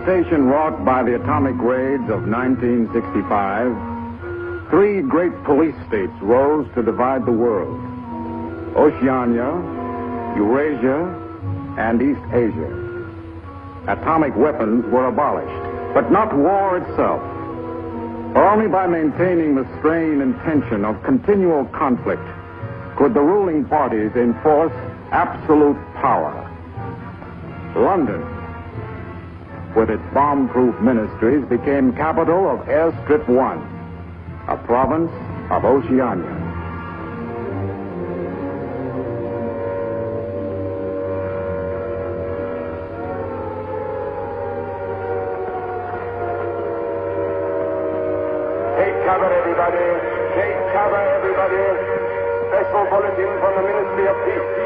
devastation wrought by the atomic raids of 1965, three great police states rose to divide the world Oceania, Eurasia, and East Asia. Atomic weapons were abolished, but not war itself. Only by maintaining the strain and tension of continual conflict could the ruling parties enforce absolute power. London, with its bomb-proof ministries, became capital of Airstrip 1, a province of Oceania. Take cover, everybody. Take cover, everybody. Special bulletin from the Ministry of Peace.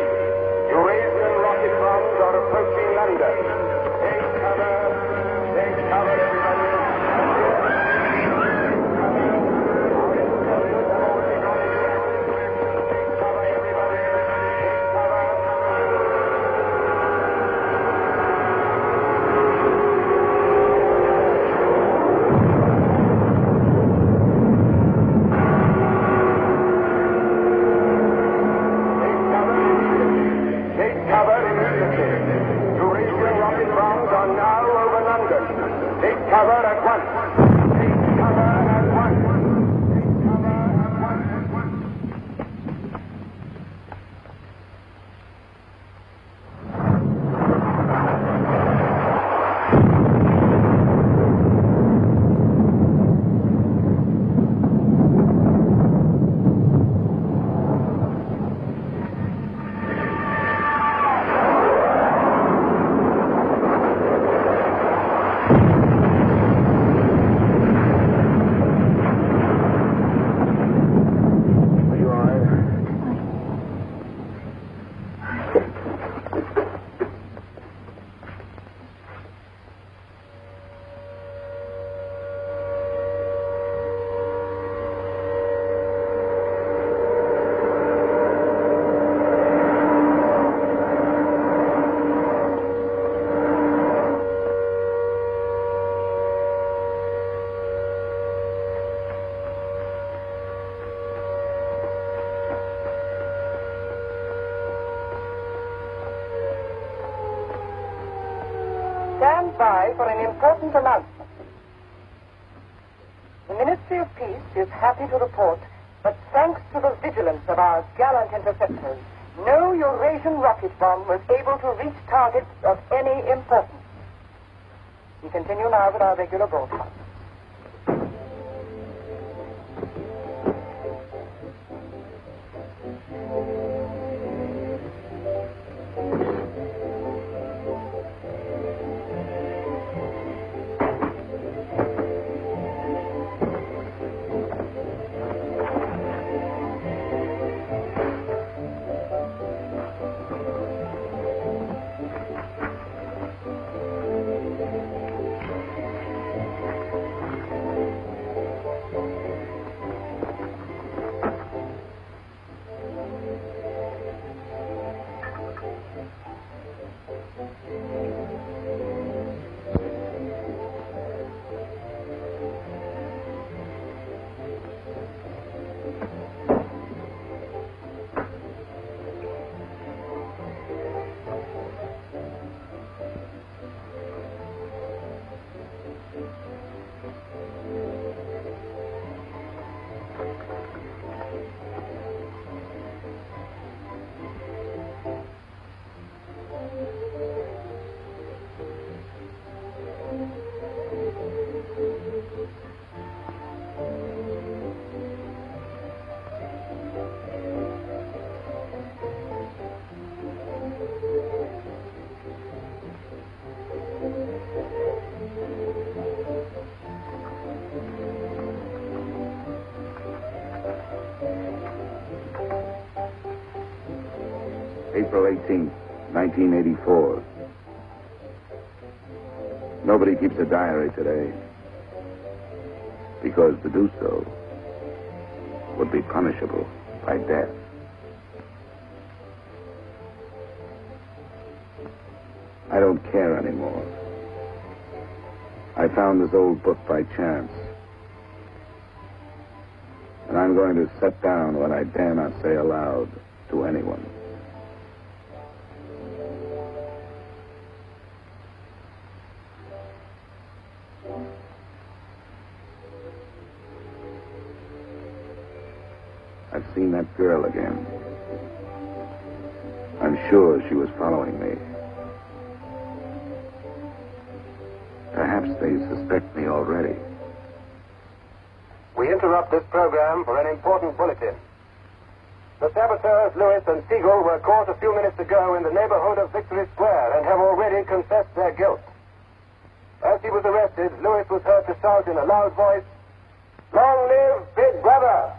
April 18th, 1984. Nobody keeps a diary today. Because to do so would be punishable by death. I don't care anymore. I found this old book by chance. And I'm going to set down what I dare not say aloud to anyone. Again. I'm sure she was following me. Perhaps they suspect me already. We interrupt this program for an important bulletin. The saboteurs, Lewis and Siegel, were caught a few minutes ago in the neighborhood of Victory Square and have already confessed their guilt. As he was arrested, Lewis was heard to shout in a loud voice, Long live Big Brother!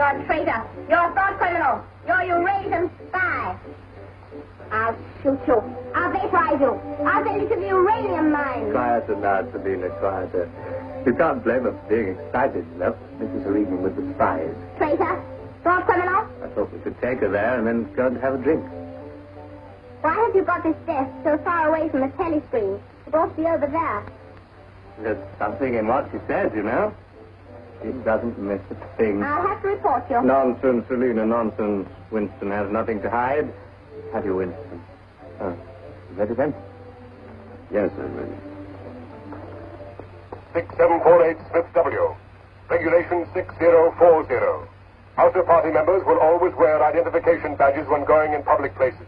You're a traitor. You're a thought criminal. You're a Eurasian spy. I'll shoot you. I'll vaporize you. I'll send you to the uranium mine. Quieter now, Sabina, quieter. Uh, you can't blame her for being excited enough. Mrs. Regan with the spies. Traitor. Thought criminal. I thought we could take her there and then go and have a drink. Why have you got this desk so far away from the telescreen? It ought to be over there. There's something in what she says, you know. She doesn't miss a thing. I'll have to report you. Nonsense, Selina, nonsense. Winston has nothing to hide. Have you, Winston? Oh, ready then? Yes, I'm ready. 6748 Smith W. Regulation 6040. Outer party members will always wear identification badges when going in public places.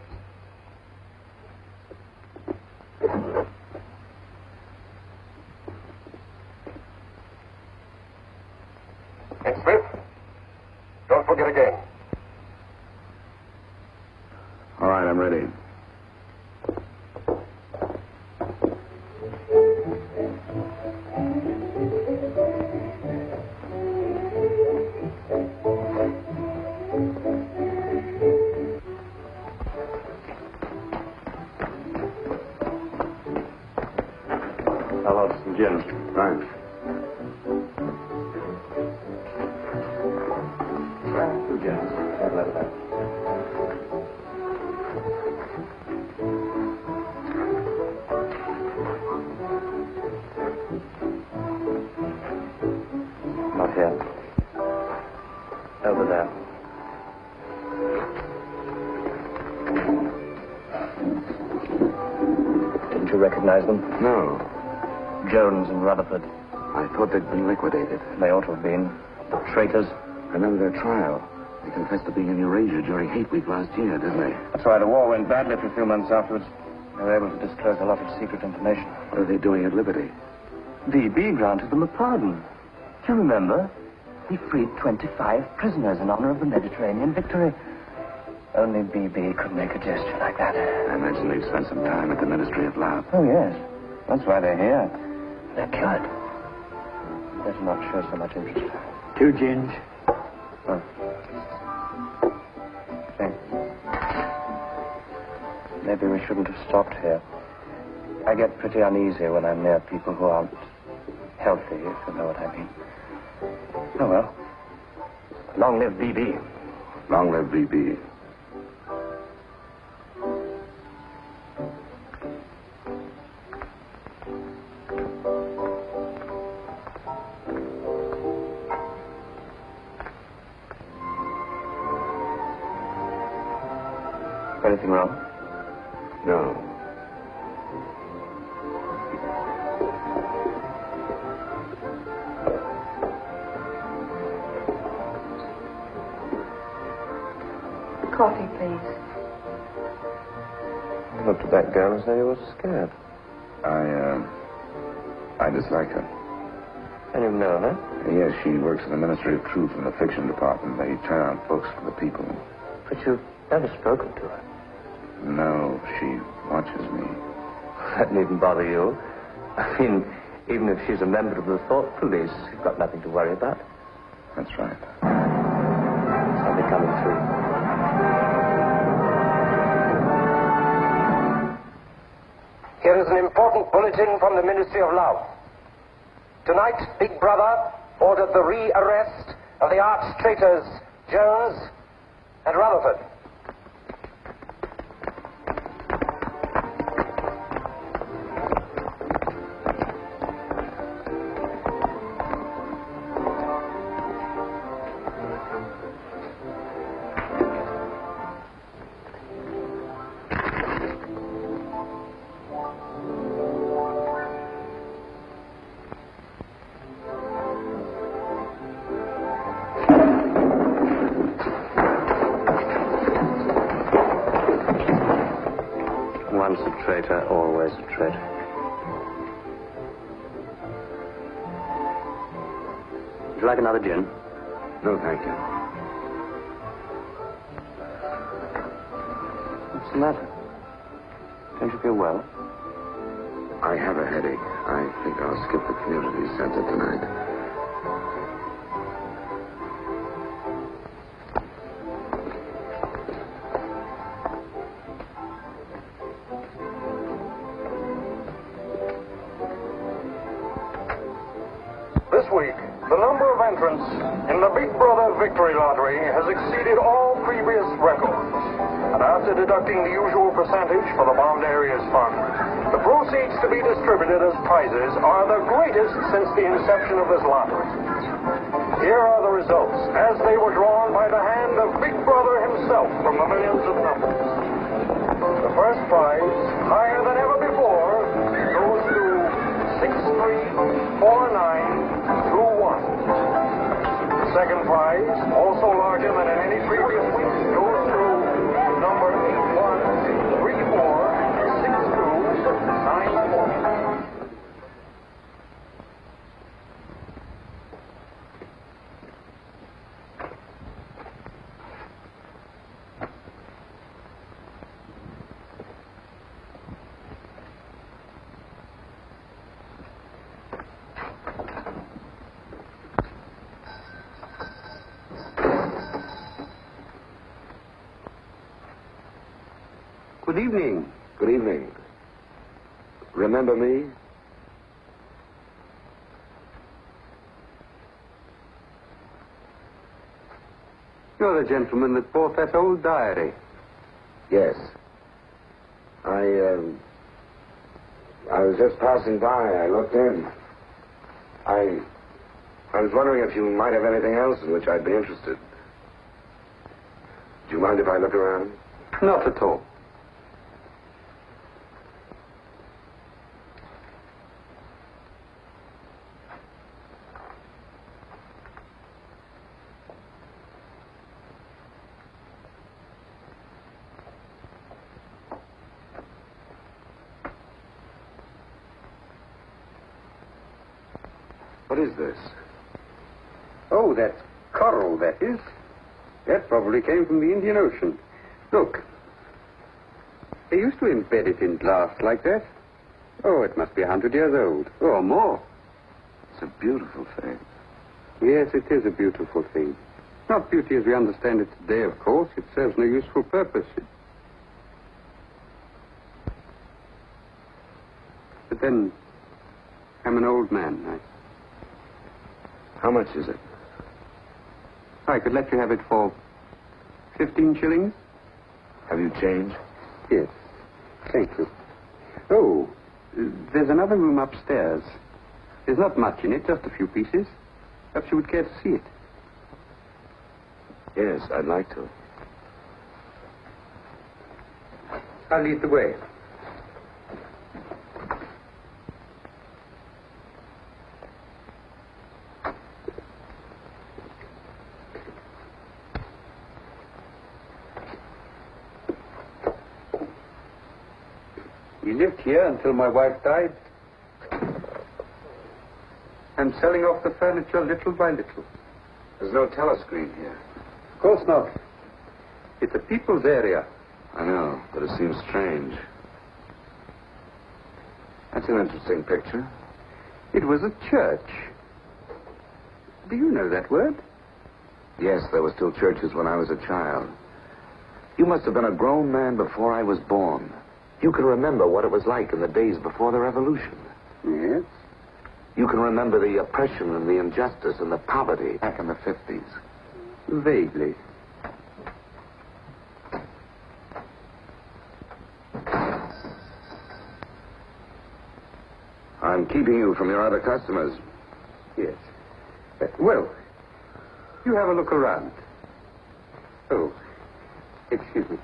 Being during Hate Week last year, didn't they? That's why the war went badly for a few months afterwards. They were able to disclose a lot of secret information. What are they doing at Liberty? BB granted them a pardon. Do you remember? He freed 25 prisoners in honor of the Mediterranean victory. Only BB could make a gesture like that. I imagine they've spent some time at the Ministry of Love. Oh, yes. That's why they're here. They're cured. Better not show so much interest. Two gins. Oh. Maybe we shouldn't have stopped here. I get pretty uneasy when I'm near people who aren't healthy, if you know what I mean. Oh, well. Long live BB. Long live BB. Anything wrong? No. Coffee, please. You looked at that girl as though you were scared. I, uh, I dislike her. And you've known her? Yes, she works in the Ministry of Truth in the fiction department. They turn out books for the people. But you've never spoken to her. No, she watches me. That needn't bother you. I mean, even if she's a member of the Thought Police, you've got nothing to worry about. That's right. I'll be coming through. Here is an important bulletin from the Ministry of Love. Tonight, Big Brother ordered the re-arrest of the arch traitors Jones and Rutherford. Prize, also larger than in any previous week, goes to number 81346294. Good evening. Good evening. Remember me? You're the gentleman that bought that old diary. Yes. I, um, I was just passing by. I looked in. I, I was wondering if you might have anything else in which I'd be interested. Do you mind if I look around? Not at all. What is this? Oh, that's coral, that is. That probably came from the Indian Ocean. Look. They used to embed it in glass like that. Oh, it must be a hundred years old, or more. It's a beautiful thing. Yes, it is a beautiful thing. Not beauty as we understand it today, of course. It serves no useful purpose. But then, I'm an old man. I, How much is it? I could let you have it for 15 shillings. Have you changed? Yes. Thank you. Oh, there's another room upstairs. There's not much in it, just a few pieces. Perhaps you would care to see it. Yes, I'd like to. I'll lead the way. We lived here until my wife died. I'm selling off the furniture little by little. There's no telescreen here. Of course not. It's a people's area. I know, but it seems strange. That's an interesting picture. It was a church. Do you know that word? Yes, there were still churches when I was a child. You must have been a grown man before I was born. You can remember what it was like in the days before the revolution. Yes? You can remember the oppression and the injustice and the poverty back in the 50s. Vaguely. I'm keeping you from your other customers. Yes. Uh, well, you have a look around. Oh, excuse me.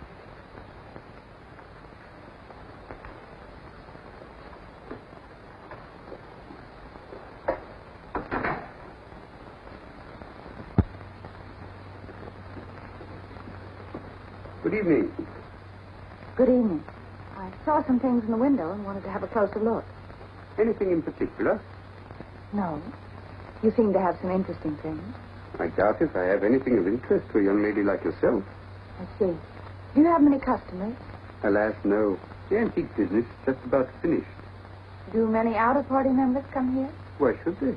Evening. Good evening. I saw some things in the window and wanted to have a closer look. Anything in particular? No. You seem to have some interesting things. I doubt if I have anything of interest to a young lady like yourself. I see. Do you have many customers? Alas, no. The antique business is just about finished. Do many outer party members come here? Why should they?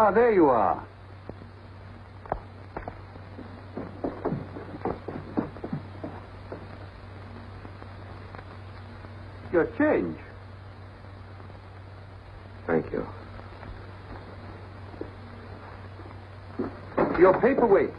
Ah, there you are. Your change. Thank you. Your paperweight.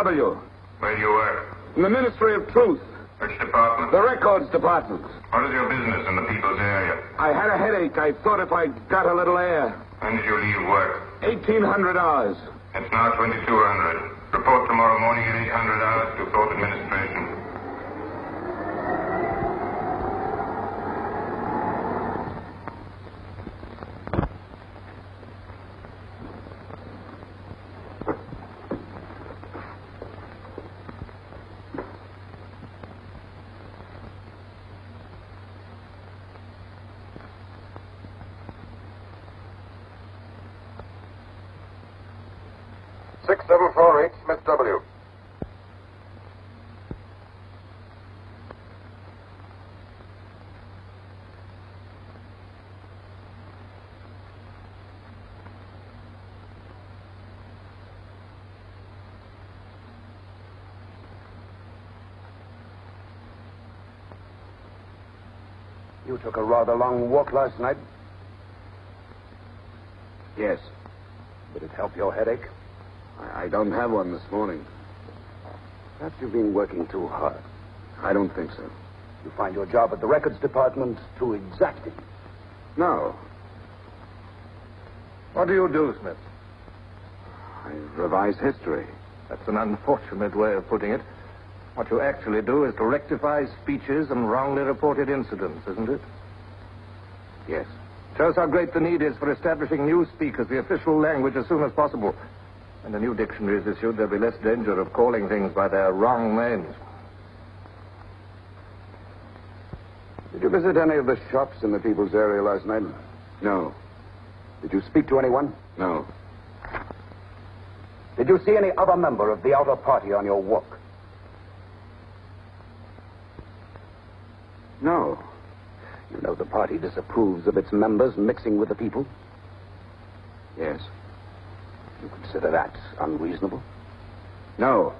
W. Where do you work? In the Ministry of Truth, Which department? the Records Department. What is your business in the people's area? I had a headache. I thought if I got a little air. When did you leave work? 1800 hours. It's now 2200. Report tomorrow morning at 800 hours to Court Administration. Six seven four eight, Smith W. You took a rather long walk last night. Yes. Did it help your headache? I, I don't have one this morning. Perhaps you've been working too hard. I don't think so. You find your job at the records department too exacting. No. What do you do, Smith? I revise history. That's an unfortunate way of putting it. What you actually do is to rectify speeches and wrongly reported incidents, isn't it? Yes. Shows how great the need is for establishing Newspeak as the official language as soon as possible. When a new dictionary is issued, there'll be less danger of calling things by their wrong names. Did you visit any of the shops in the people's area last night? No. Did you speak to anyone? No. Did you see any other member of the outer party on your walk? No. You know the party disapproves of its members mixing with the people. Yes. Consider that unreasonable? No.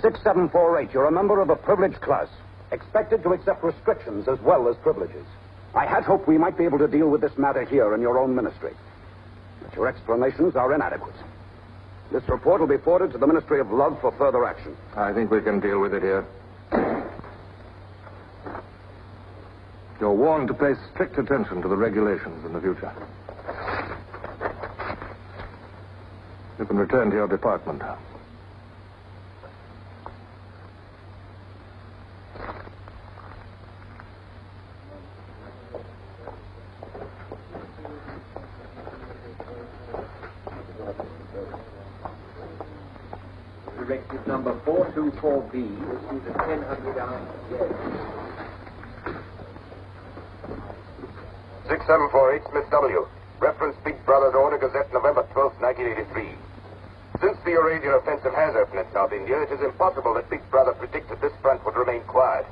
6748, you're a member of a privileged class, expected to accept restrictions as well as privileges. I had hoped we might be able to deal with this matter here in your own ministry. But your explanations are inadequate. This report will be forwarded to the Ministry of Love for further action. I think we can deal with it here. You're warned to pay strict attention to the regulations in the future. You can return to your department. Directive number 424B, issued at 1000 hours. Yes. 6748, Smith W. Reference Big Brother's Order Gazette, November 12, 1983. Since the Eurasian offensive has opened in South India, it is impossible that Big Brother predicted this front would remain quiet.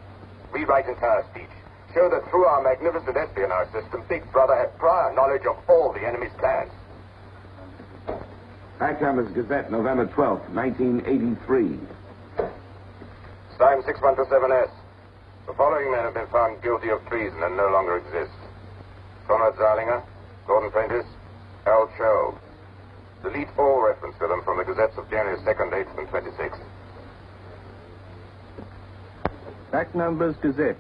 Rewrite entire speech. Show that through our magnificent espionage system, Big Brother had prior knowledge of all the enemy's plans. Backhammer's Gazette, November 12th, 1983. Stein 6127S. The following men have been found guilty of treason and no longer exist. Conrad Zarlinger, Gordon Prentice, Al Cho. Delete all reference to them from the gazettes of January 2nd, 8th, and 26th. Back numbers Gazette,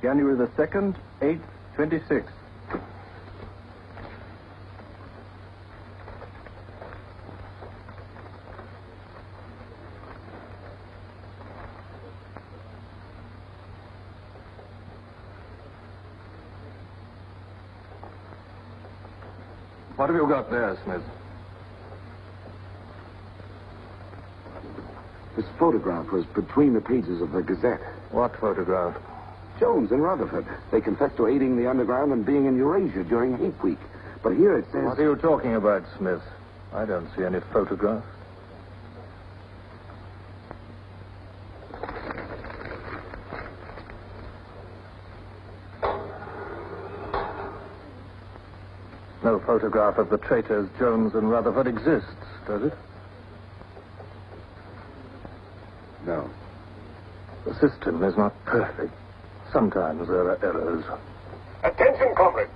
January the 2nd, 8th, 26th. What have you got there, Smith? This photograph was between the pages of the Gazette. What photograph? Jones and Rutherford. They confessed to aiding the underground and being in Eurasia during hate week. But here it says. What are you talking about, Smith? I don't see any photograph. No photograph of the traitors Jones and Rutherford exists, does it? No. The system is not perfect. Sometimes there are errors. Attention, comrades.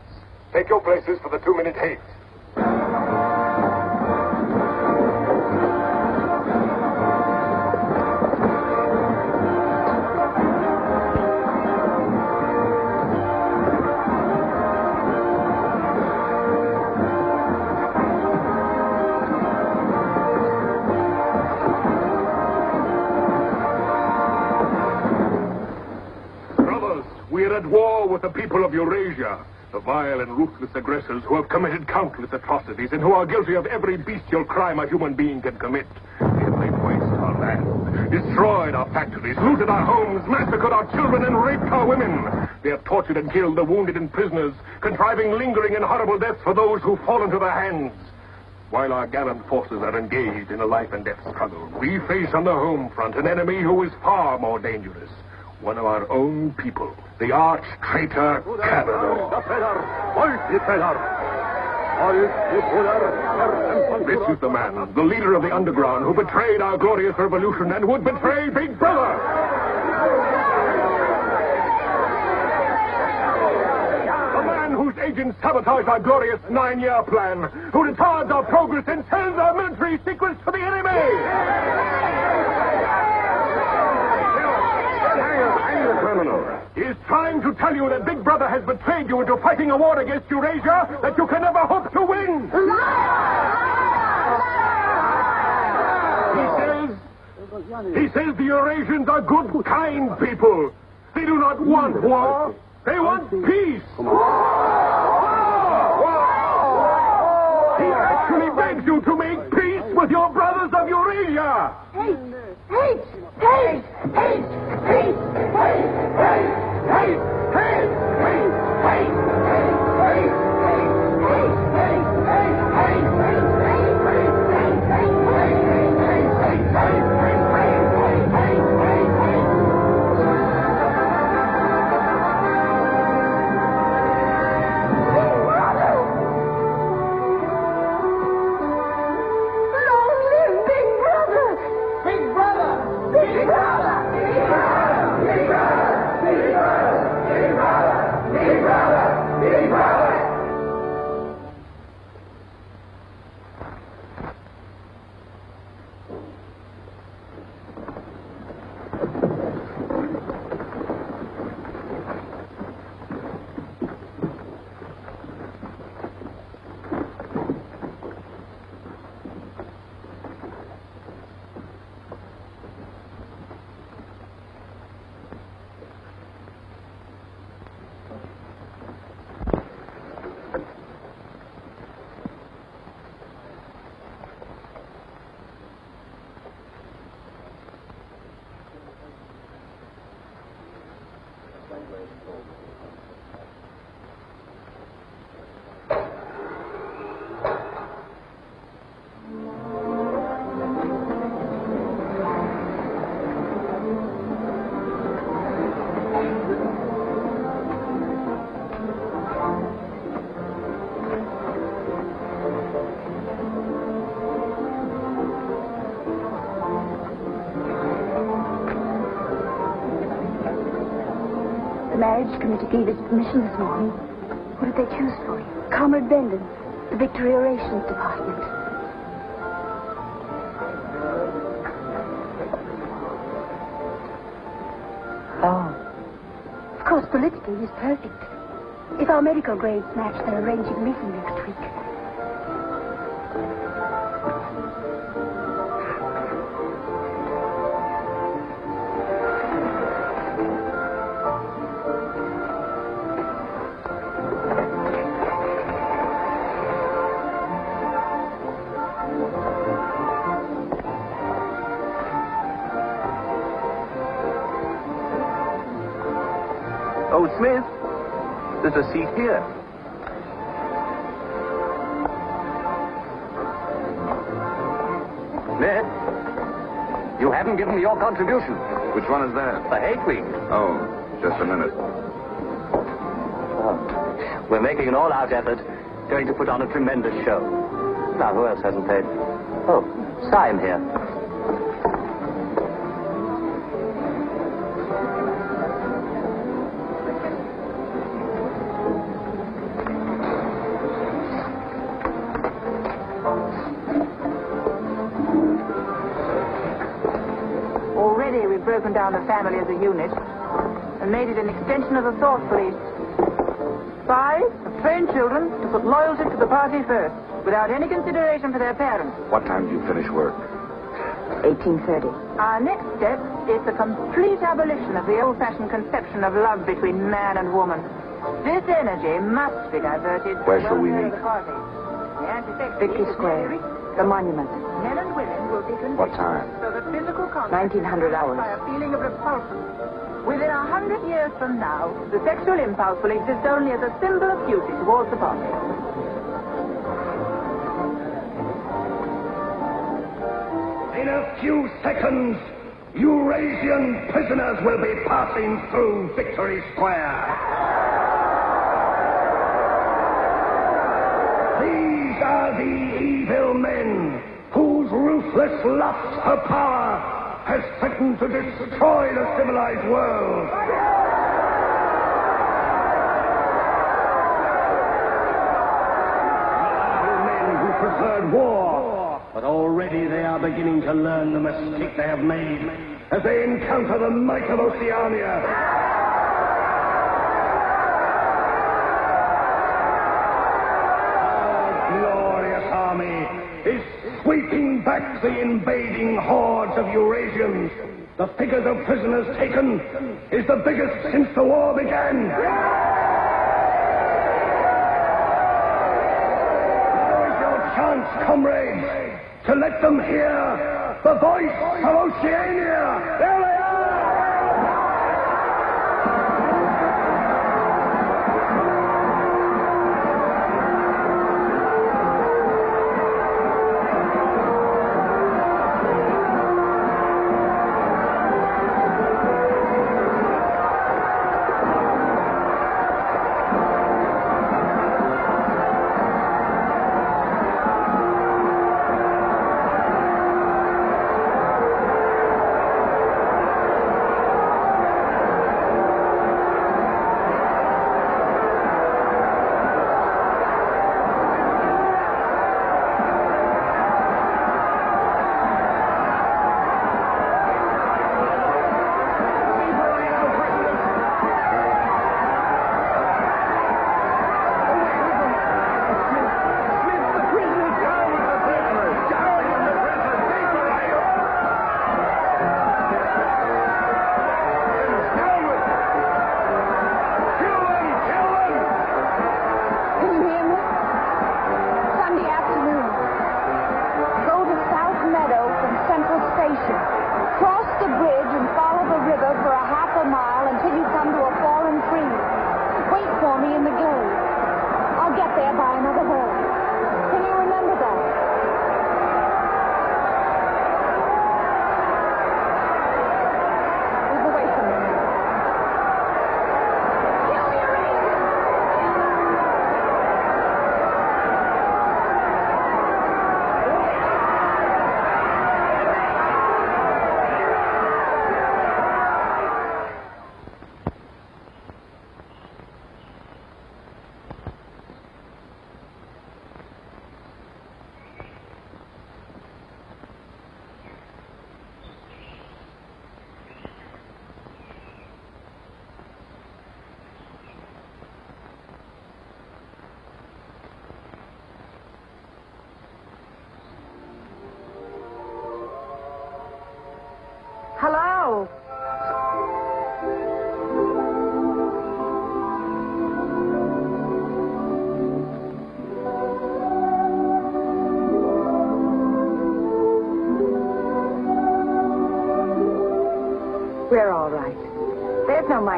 Take your places for the two-minute hate. Eurasia, the vile and ruthless aggressors who have committed countless atrocities and who are guilty of every bestial crime a human being can commit. They waste our land, destroyed our factories, looted our homes, massacred our children, and raped our women. They have tortured and killed the wounded and prisoners, contriving lingering and horrible deaths for those who fall into their hands. While our gallant forces are engaged in a life and death struggle, we face on the home front an enemy who is far more dangerous. One of our own people, the arch traitor Kalador. This is the man, the leader of the underground, who betrayed our glorious revolution and would betray Big Brother. Agents sabotage our glorious nine-year plan, who retards our progress and sells our military secrets to the enemy. Criminal. He is trying to tell you that Big Brother has betrayed you into fighting a war against Eurasia that you can never hope to win. He says, he says the Eurasians are good, kind people. They do not want war. They want peace. He actually begs you to make peace with your brothers of Eurasia. Hate! Hate! Hate! Hate! Hate! Hate! Hate! Medical grades match, they're arranging a there's a seat here. Ned, you haven't given me your contribution. Which one is that? The hate week. Oh, just a minute. Oh, we're making an all-out effort, going to put on a tremendous show. Now, who else hasn't paid? Oh, Syme here. Extension of the thought police. Spies have trained children to put loyalty to the party first, without any consideration for their parents. What time do you finish work? 1830. Our next step is the complete abolition of the old-fashioned conception of love between man and woman. This energy must be diverted Where shall we meet? the party. The anti-sex Victory Square, the monument. Men and women will be conditioned What time? so that physical contact 1900 hours. by a feeling of repulsion. Within a hundred years from now, the sexual impulse will exist only as a symbol of duty towards the party. In a few seconds, Eurasian prisoners will be passing through Victory Square. These are the evil men whose ruthless lust for power has threatened to destroy the civilized world. men who preferred war, but already they are beginning to learn the mistake they have made as they encounter the might of Oceania. Our sweeping back the invading hordes of Eurasians. The figures of prisoners taken is the biggest since the war began. Now is your chance, comrades, to let them hear the voice of Oceania.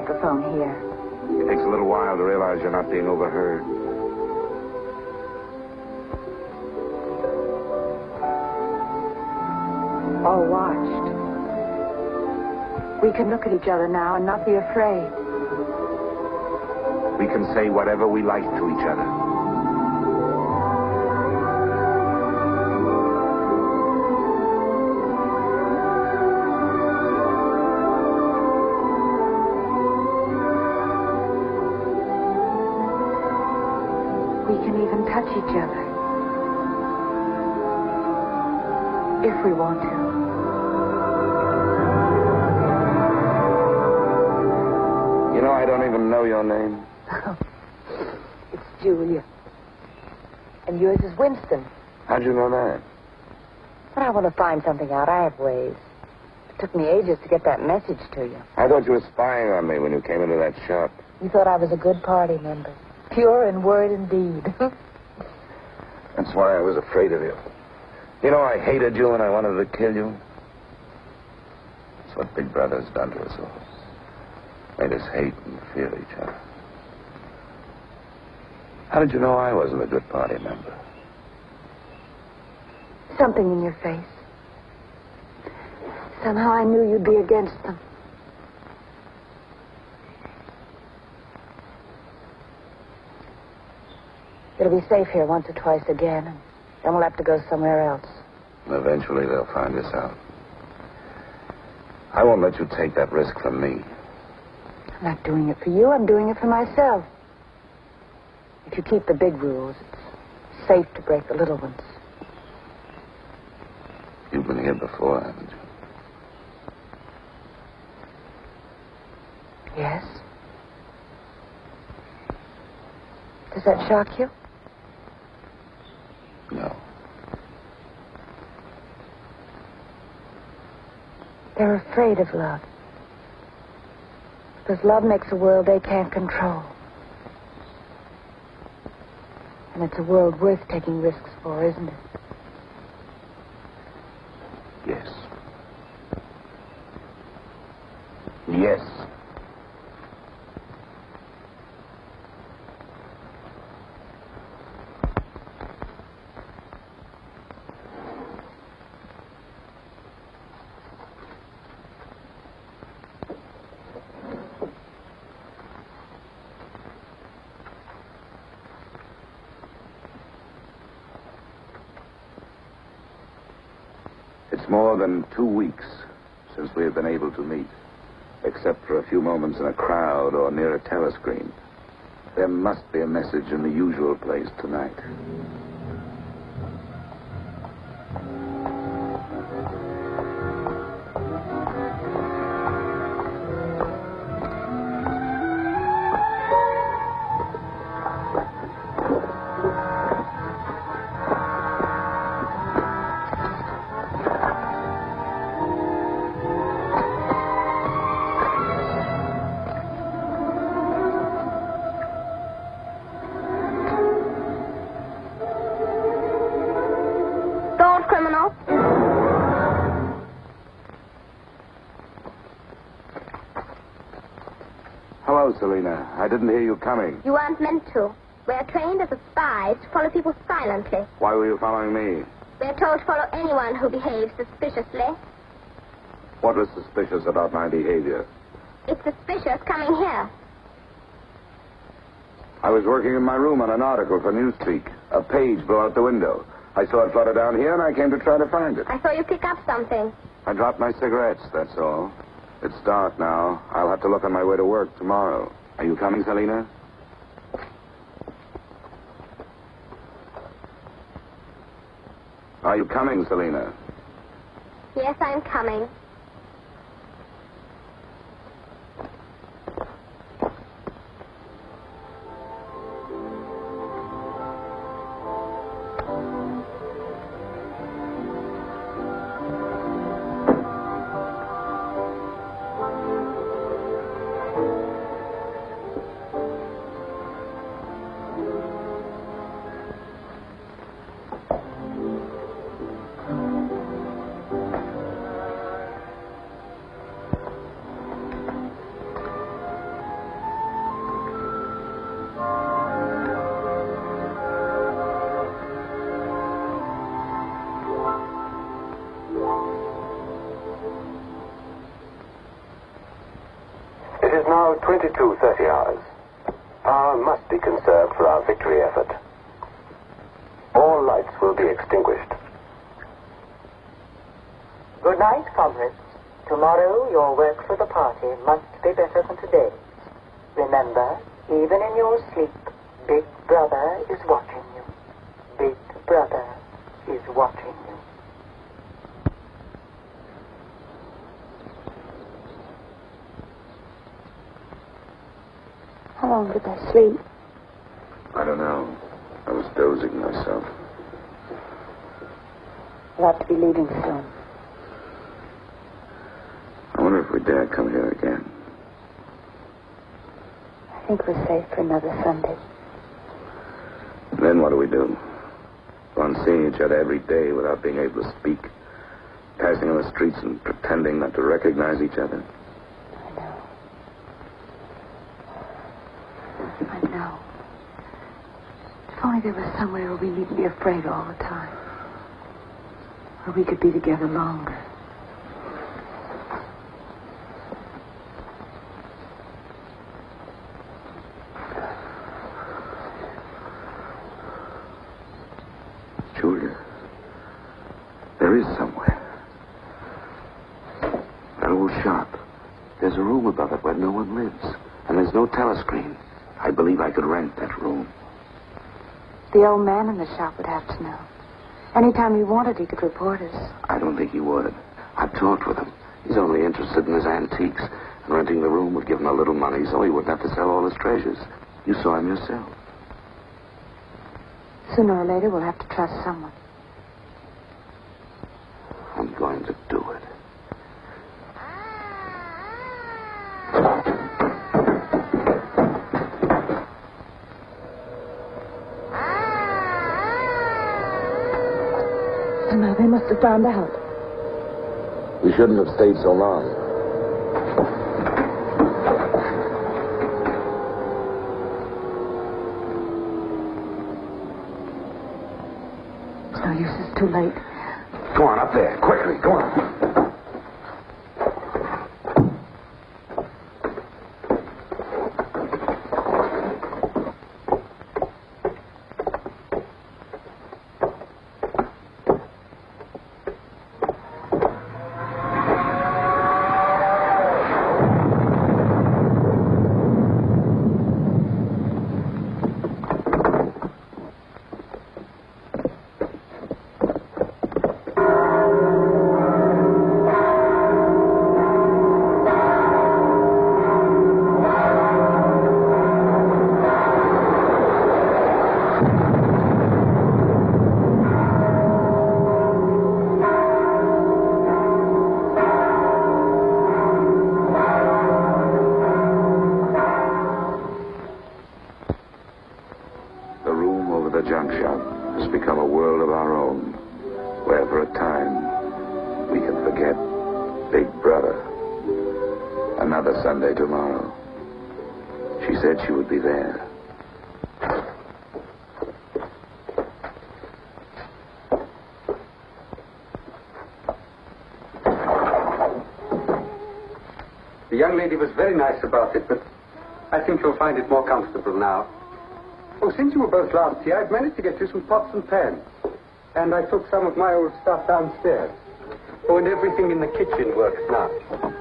Microphone here. It takes a little while to realize you're not being overheard. All watched. We can look at each other now and not be afraid. We can say whatever we like to each other. Can even touch each other. If we want to. You know, I don't even know your name. it's Julia. And yours is Winston. How'd you know that? But I want to find something out. I have ways. It took me ages to get that message to you. I thought you were spying on me when you came into that shop. You thought I was a good party member. Pure in word and deed. That's why I was afraid of you. You know, I hated you and I wanted to kill you. That's what Big Brother's done to us all. Made us hate and fear each other. How did you know I wasn't a good party member? Something in your face. Somehow I knew you'd be against them. It'll be safe here once or twice again, and then we'll have to go somewhere else. Eventually they'll find us out. I won't let you take that risk from me. I'm not doing it for you, I'm doing it for myself. If you keep the big rules, it's safe to break the little ones. You've been here before, haven't you? Yes? Does that shock you? No. They're afraid of love. Because love makes a world they can't control. And it's a world worth taking risks for, isn't it? Yes. Yes. It's more than two weeks since we have been able to meet, except for a few moments in a crowd or near a telescreen. There must be a message in the usual place tonight. Selena. I didn't hear you coming. You weren't meant to. We're trained as spies to follow people silently. Why were you following me? We're told to follow anyone who behaves suspiciously. What was suspicious about my behavior? It's suspicious coming here. I was working in my room on an article for Newspeak. A page blew out the window. I saw it flutter down here, and I came to try to find it. I saw you pick up something. I dropped my cigarettes, that's all. It's dark now. I'll have to look on my way to work tomorrow. Are you coming, Selina? Are you coming, Selina? Yes, I'm coming. Your work for the party must be better than today. Remember, even in your sleep, Big Brother is watching you. Big Brother is watching you. How long did I sleep? I don't know. I was dozing myself. We'll have to be leaving soon. I wonder if we dare come here again. I think we're safe for another Sunday. Then what do we do? Go on seeing each other every day without being able to speak. Passing on the streets and pretending not to recognize each other. I know. I know. If only there was somewhere where we needn't be afraid all the time. Where we could be together longer. Julia, there is somewhere. That old shop. There's a room above it where no one lives. And there's no telescreen. I believe I could rent that room. The old man in the shop would have to know. Anytime he wanted, he could report us. I don't think he would. I've talked with him. He's only interested in his antiques. And renting the room would give him a little money so he wouldn't have to sell all his treasures. You saw him yourself. Sooner or later, we'll have to trust someone. I'm going to do it. Somehow they must found out. We shouldn't have stayed so long. It's no use. It's too late. She said she would be there. The young lady was very nice about it, but I think you'll find it more comfortable now. Oh, since you were both last here, I've managed to get you some pots and pans. And I took some of my old stuff downstairs. Oh, and everything in the kitchen works now.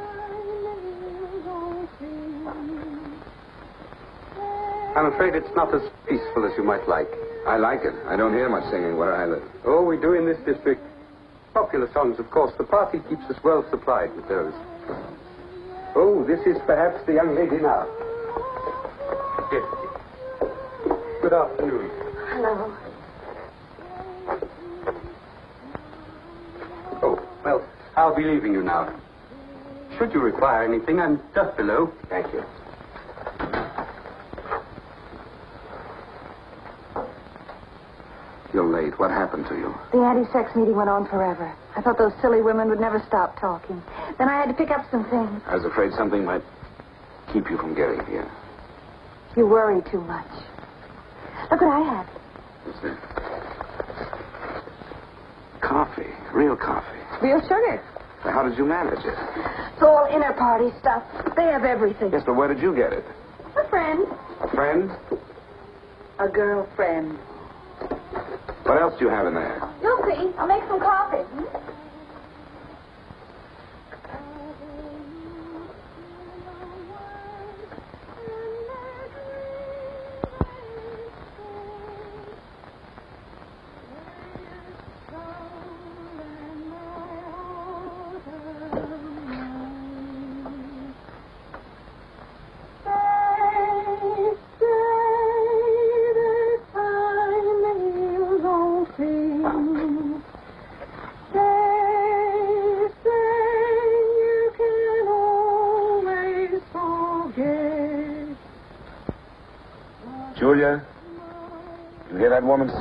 I'm afraid it's not as peaceful as you might like. I like it. I don't hear much singing where I live. Oh, we do in this district. Popular songs, of course. The party keeps us well supplied with those. Oh, this is perhaps the young lady now. Yes. Good afternoon. Hello. Oh, well, I'll be leaving you now. Should you require anything, I'm just below. Thank you. You're late. What happened to you? The anti-sex meeting went on forever. I thought those silly women would never stop talking. Then I had to pick up some things. I was afraid something might keep you from getting here. You worry too much. Look what I have. What's that? Coffee. Real coffee. Real sugar. How did you manage it? It's all inner party stuff. They have everything. Yes, but where did you get it? A friend. A friend? A girlfriend. What else do you have in there? See. I'll make some coffee. Julia,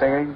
singing?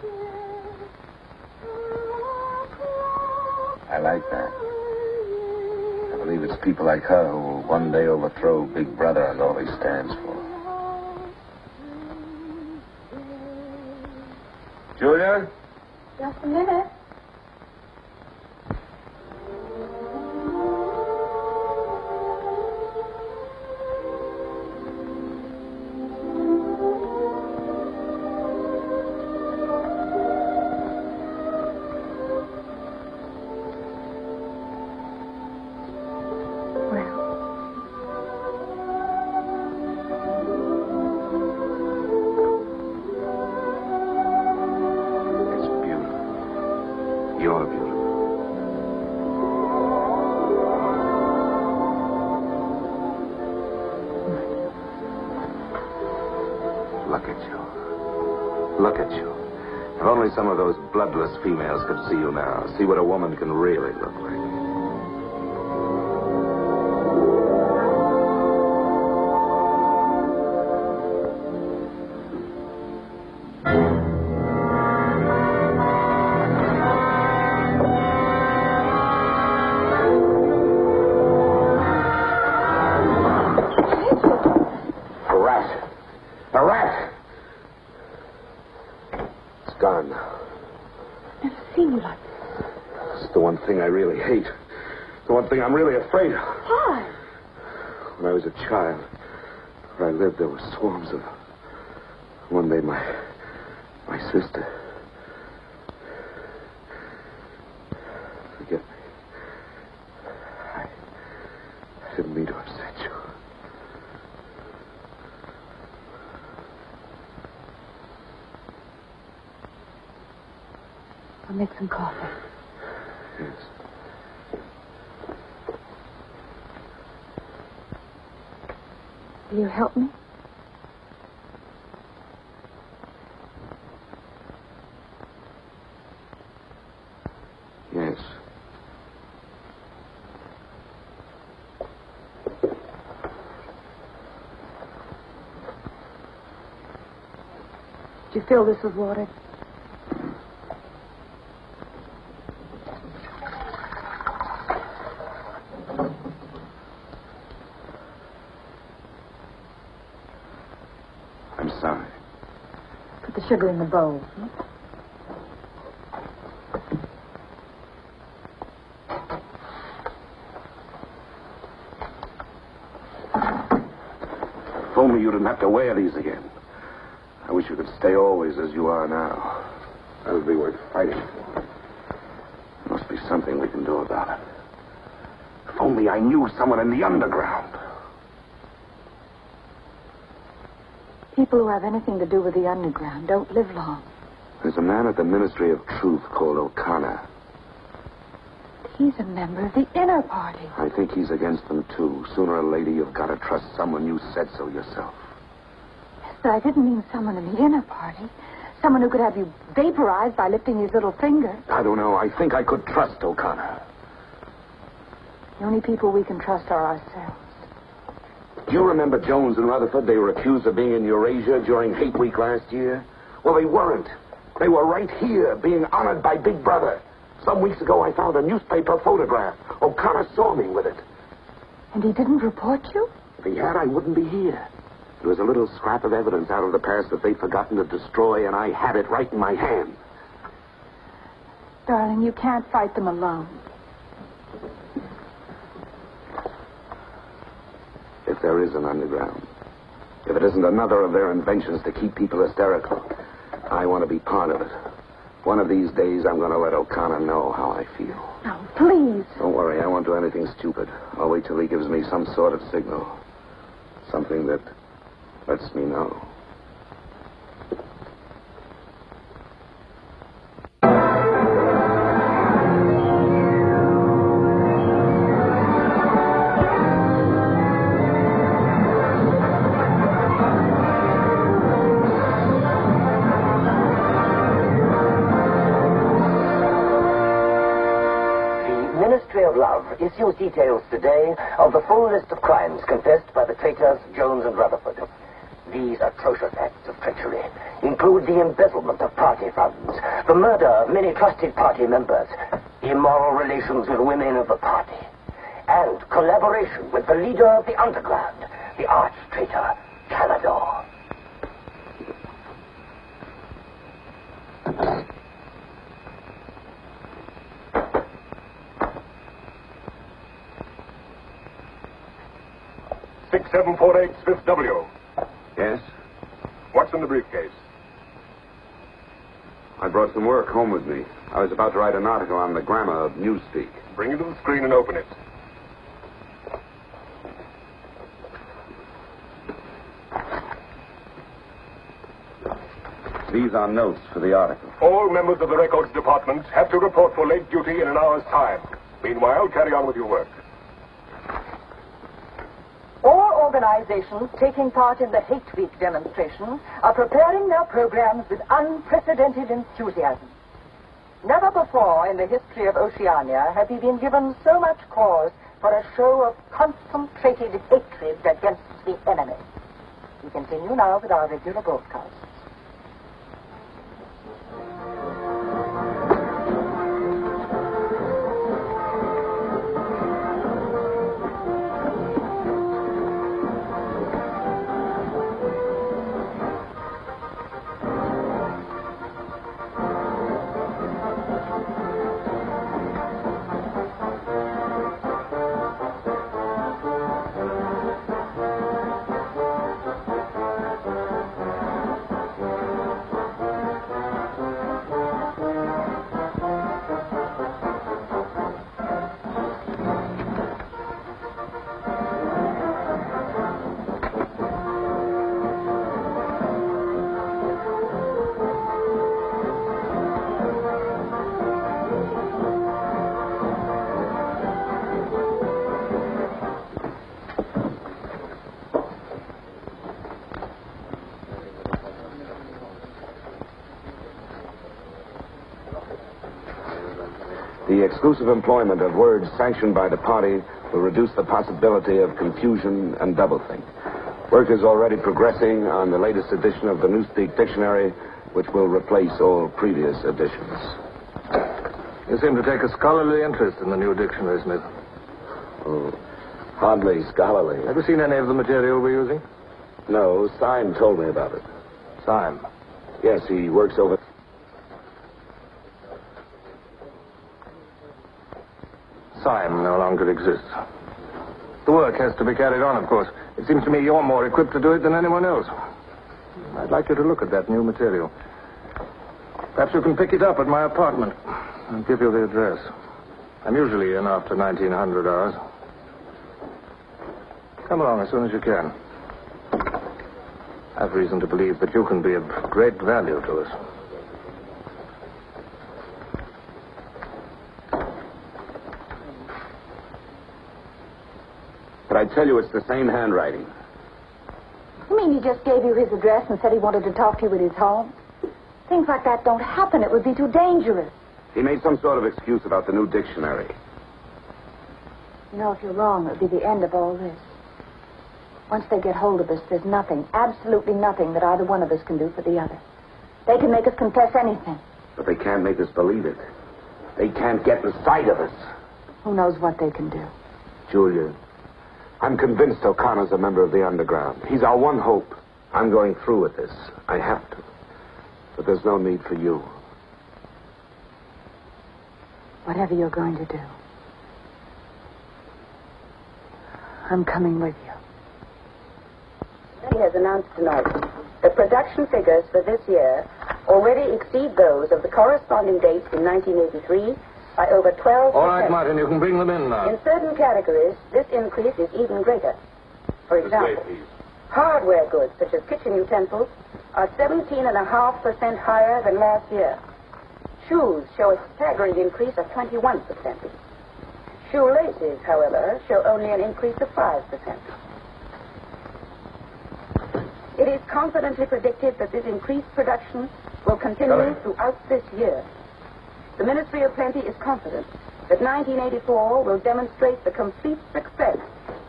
Some of those bloodless females could see you now, see what a woman can really look like. Afraid. Why? When I was a child, where I lived, there were swarms of. One day, my. my sister. Forgive me. I. I didn't mean to upset you. I'll make some coffee. Yes. Will you help me? Yes. Did you fill this with water? I'm sorry. Put the sugar in the bowl. hmm? If only you didn't have to wear these again. Wish you could stay always as you are now. That would be worth fighting for. There must be something we can do about it. If only I knew someone in the underground. People who have anything to do with the underground don't live long. There's a man at the Ministry of Truth called O'Connor. He's a member of the inner party. I think he's against them, too. Sooner or later, you've got to trust someone. You said so yourself. But I didn't mean someone in the inner party. Someone who could have you vaporized by lifting his little finger. I don't know. I think I could trust O'Connor. The only people we can trust are ourselves. Do you remember Jones and Rutherford? They were accused of being in Eurasia during Hate Week last year. Well, they weren't. They were right here, being honored by Big Brother. Some weeks ago, I found a newspaper photograph. O'Connor saw me with it. And he didn't report you? If he had, I wouldn't be here. There was a little scrap of evidence out of the past that they'd forgotten to destroy, and I had it right in my hand. Darling, you can't fight them alone. If there is an underground. If it isn't another of their inventions to keep people hysterical, I want to be part of it. One of these days, I'm going to let O'Connor know how I feel. No, please. Don't worry, I won't do anything stupid. I'll wait till he gives me some sort of signal. Something that lets me know. The Ministry of Love issues details today of the full list of crimes confessed by the traitors Jones and Rutherford. These atrocious acts of treachery include the embezzlement of party funds, the murder of many trusted party members, immoral relations with women of the party, and collaboration with the leader of the underground, the arch traitor, Kalador. Six seven four eight Fifth W. Yes? What's in the briefcase? I brought some work home with me. I was about to write an article on the grammar of newspeak. Bring it to the screen and open it. These are notes for the article. All members of the records department have to report for late duty in an hour's time. Meanwhile, carry on with your work. All organizations taking part in the Hate Week demonstration are preparing their programs with unprecedented enthusiasm. Never before in the history of Oceania have we been given so much cause for a show of concentrated hatred against the enemy. We continue now with our regular broadcast. Exclusive employment of words sanctioned by the party will reduce the possibility of confusion and doublethink. Work is already progressing on the latest edition of the Newspeak Dictionary, which will replace all previous editions. You seem to take a scholarly interest in the new dictionary, Smith. Oh, hardly scholarly. Have you seen any of the material we're using? No, Syme told me about it. Syme? Yes, he works over. Exists. The work has to be carried on, of course. It seems to me you're more equipped to do it than anyone else. I'd like you to look at that new material. Perhaps you can pick it up at my apartment. I'll give you the address. I'm usually in after 1900 hours. Come along as soon as you can. I've reason to believe that you can be of great value to us. But I tell you, it's the same handwriting. You mean he just gave you his address and said he wanted to talk to you at his home? Things like that don't happen. It would be too dangerous. He made some sort of excuse about the new dictionary. You know, if you're wrong, it would be the end of all this. Once they get hold of us, there's nothing, absolutely nothing that either one of us can do for the other. They can make us confess anything. But they can't make us believe it. They can't get inside of us. Who knows what they can do? Julia, I'm convinced O'Connor's a member of the underground. He's our one hope. I'm going through with this. I have to. But there's no need for you. Whatever you're going to do, I'm coming with you. Party has announced tonight that production figures for this year already exceed those of the corresponding dates in 1983 by over 12 All right, Martin, you can bring them in now. In certain categories, this increase is even greater. For example, hardware goods such as kitchen utensils are 17.5% higher than last year. Shoes show a staggering increase of 21%. Shoelaces, however, show only an increase of 5%. It is confidently predicted that this increased production will continue throughout this year. The Ministry of Plenty is confident that 1984 will demonstrate the complete success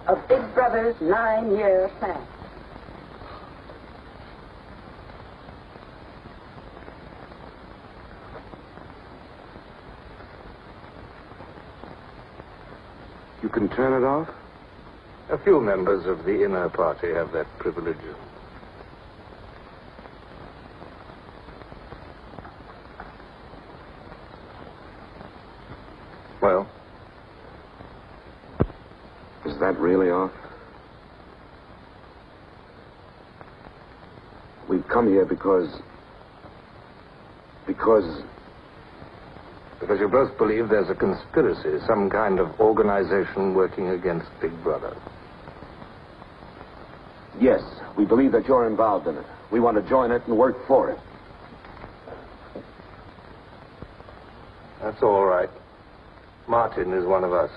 of Big Brother's nine-year plan. You can turn it off? A few members of the inner party have that privilege. Well, Is that really off? We've come here because. Because. because you both believe there's a conspiracy, some kind of organization working against Big Brother. Yes, we believe that you're involved in it. We want to join it and work for it. That's all right. Martin is one of us.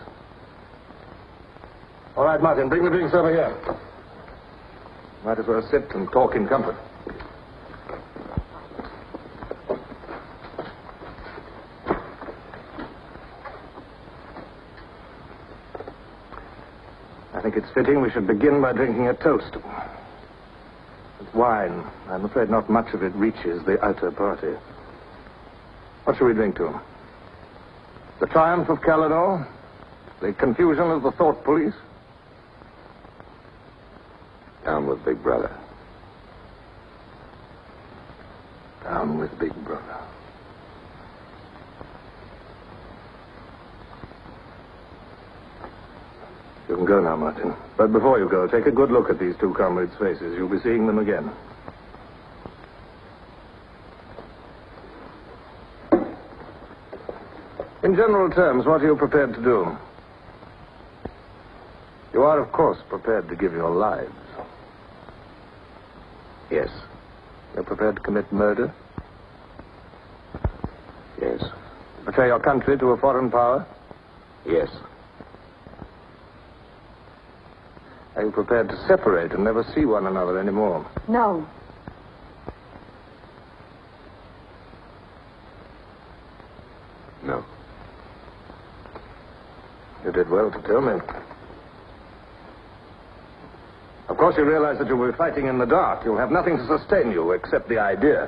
All right, Martin, bring the drinks over here. Might as well sit and talk in comfort. I think it's fitting we should begin by drinking a toast. It's wine. I'm afraid not much of it reaches the outer party. What shall we drink to? The triumph of Kalador? The confusion of the thought police? Down with Big Brother. Down with Big Brother. You can go now, Martin. But before you go, take a good look at these two comrades' faces. You'll be seeing them again. In general terms, what are you prepared to do? You are, of course, prepared to give your lives. Yes. You're prepared to commit murder? Yes. Betray your country to a foreign power? Yes. Are you prepared to separate and never see one another anymore? No. No. You did well to tell me. Of course, you realize that you'll be fighting in the dark. You'll have nothing to sustain you except the idea.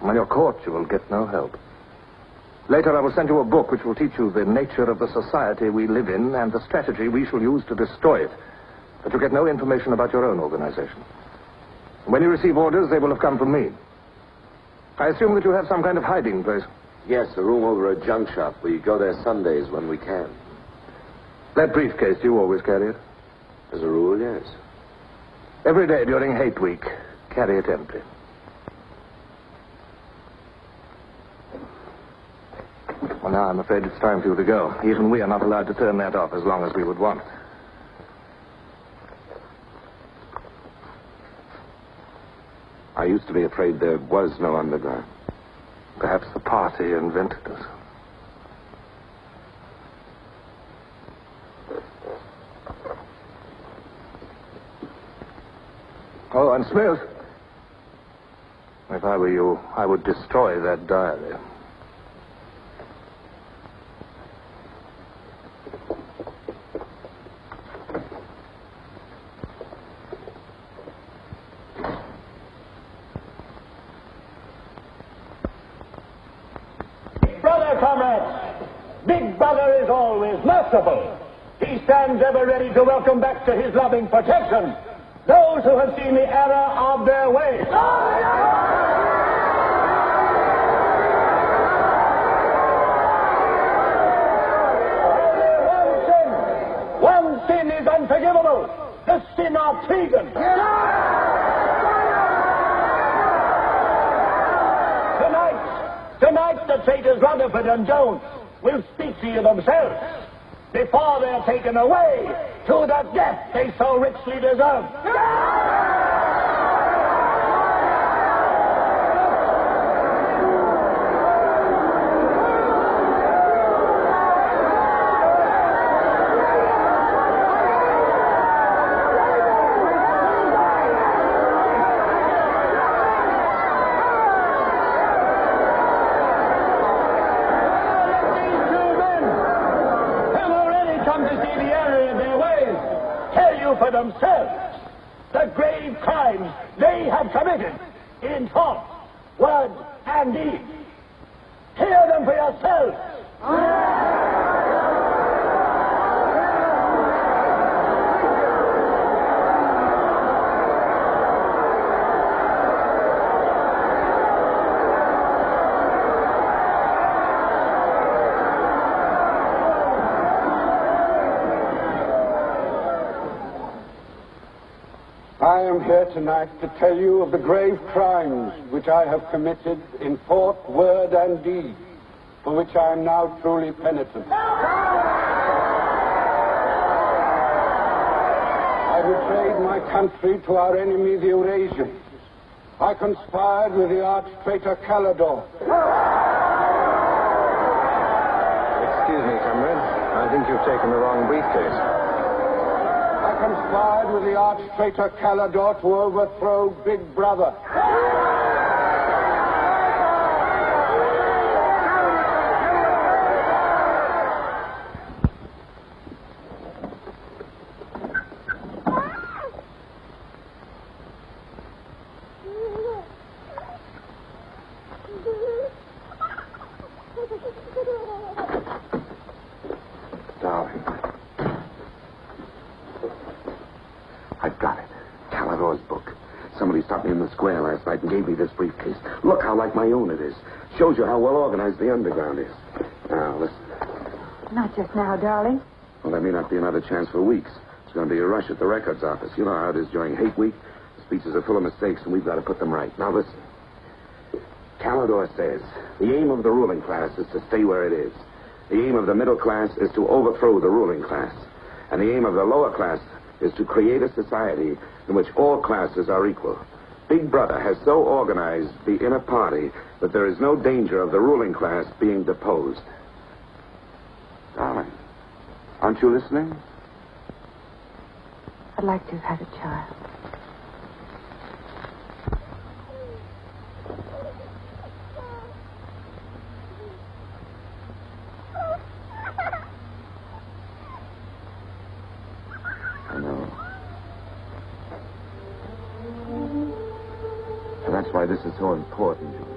When you're caught, you will get no help. Later, I will send you a book which will teach you the nature of the society we live in and the strategy we shall use to destroy it. But you get no information about your own organization. When you receive orders, they will have come from me. I assume that you have some kind of hiding place. Yes, a room over a junk shop. We go there Sundays when we can. That briefcase, you always carry it? As a rule, yes. Every day during hate week, carry it empty. Well, now I'm afraid it's time for you to go. Even we are not allowed to turn that off as long as we would want. I used to be afraid there was no underground. Perhaps the party invented us. Oh, and Smith. If I were you, I would destroy that diary. Brother, comrades, Big Brother is always merciful. He stands ever ready to welcome back to his loving protection those who have seen the error of their ways. One sin. One sin is unforgivable. the sin of Tegan. Tonight, tonight the traitors Rutherford and Jones will speak to you themselves before they're taken away to the death they so richly deserve. These two men have already come to see the error of their ways. Tell you for themselves the grave crimes they have committed in thought, word, and deed. Hear them for yourselves. I am here tonight to tell you of the grave crimes which I have committed in thought, word, and deed, for which I am now truly penitent. I betrayed my country to our enemy, the Eurasians. I conspired with the arch traitor Kalador. Excuse me, comrade. I think you've taken the wrong briefcase. Conspired with the arch traitor Kalador to overthrow Big Brother. Darling. I've got it. Kalador's book. Somebody stopped me in the square last night and gave me this briefcase. Look how like my own it is. Shows you how well organized the underground is. Now, listen. Not just now, darling. Well, there may not be another chance for weeks. It's going to be a rush at the records office. You know how it is during hate week. The speeches are full of mistakes, and we've got to put them right. Now, listen. Kalador says the aim of the ruling class is to stay where it is. The aim of the middle class is to overthrow the ruling class. And the aim of the lower class is to create a society in which all classes are equal. Big Brother has so organized the inner party that there is no danger of the ruling class being deposed. Darling, aren't you listening? I'd like to have had a child. I know. And that's why this is so important.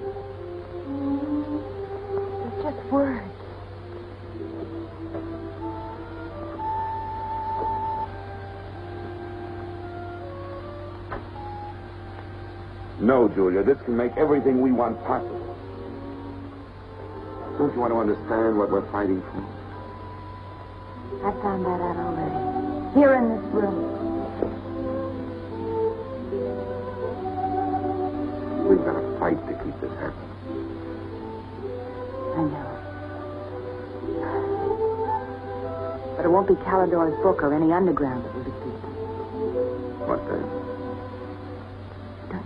No, Julia, this can make everything we want possible. Don't you want to understand what we're fighting for? I found that out already. Here in this room. We've got to fight to keep this happening. I know. But it won't be Kalador's book or any underground that will defeat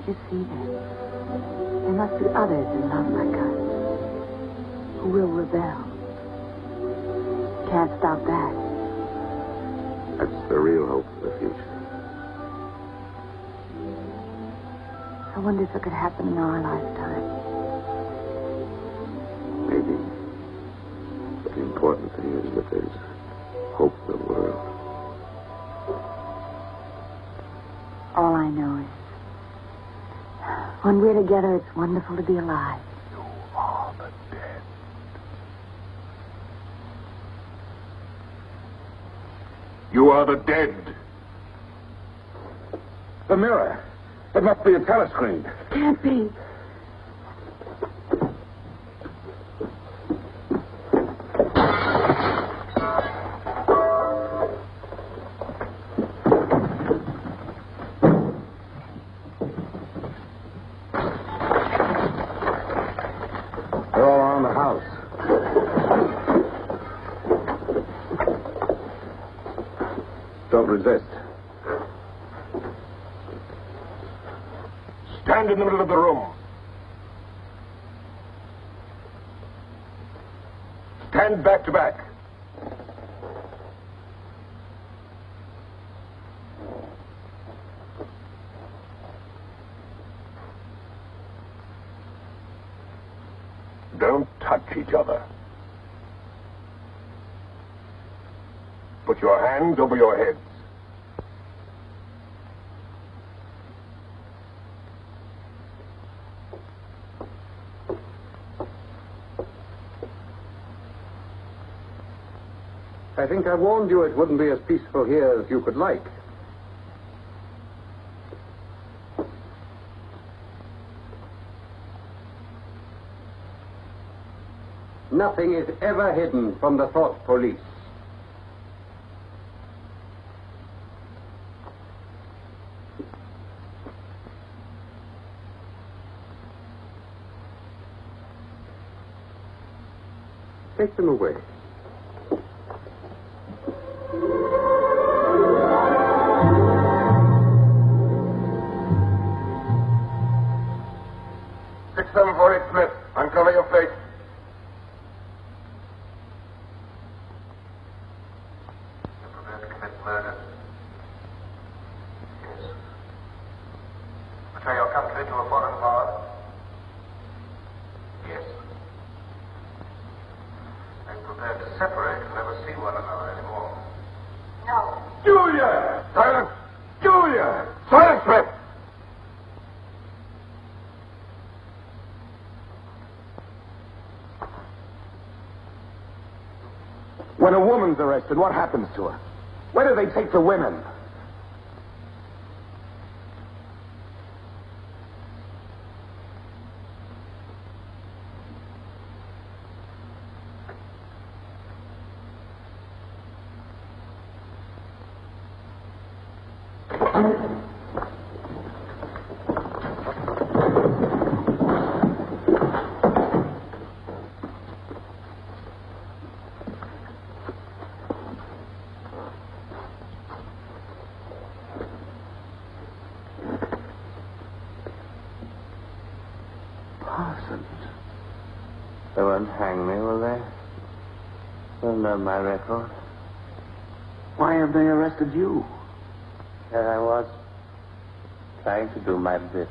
you see that? There must be others in love like us who will rebel. Can't stop that. That's the real hope for the future. I wonder if it could happen in our lifetime. Maybe. But the important thing is that there's hope for the world. We're together, it's wonderful to be alive. You are the dead. You are the dead. The mirror. It must be a telescreen. Can't be. don't resist. Stand in the middle of the room. Stand back to back. Don't touch each other. Put your hands over your heads. I think I warned you it wouldn't be as peaceful here as you could like. Nothing is ever hidden from the thought police. Take them away. When a woman's arrested, what happens to her? Where do they take the women? Parsons. They won't hang me, will they? They'll my record. Why have they arrested you? There I was, trying to do my bit,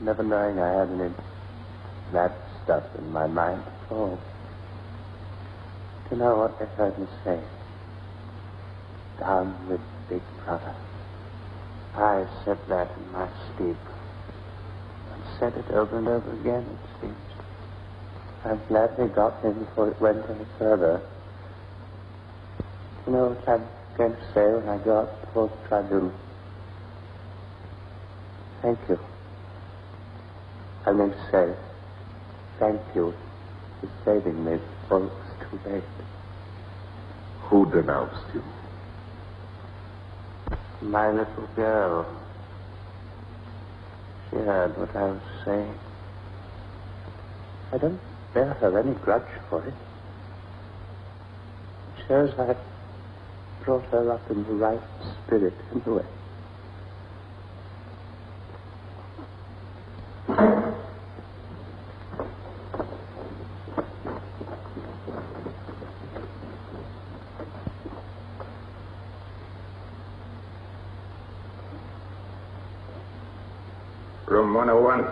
never knowing I had any bad stuff in my mind at all. Do you know what they heard me say? Down with Big Brother. I said that in my sleep. And said it over and over again, it seems. I'm glad they got me before it went any further. You know what I'm going to say when I go out before the tribunal? Thank you. I'm going to say thank you for saving me before it was too late. Who denounced you? My little girl. She heard what I was saying. I don't bear her any grudge for it. It shows I brought her up in the right spirit anyway. Room 101.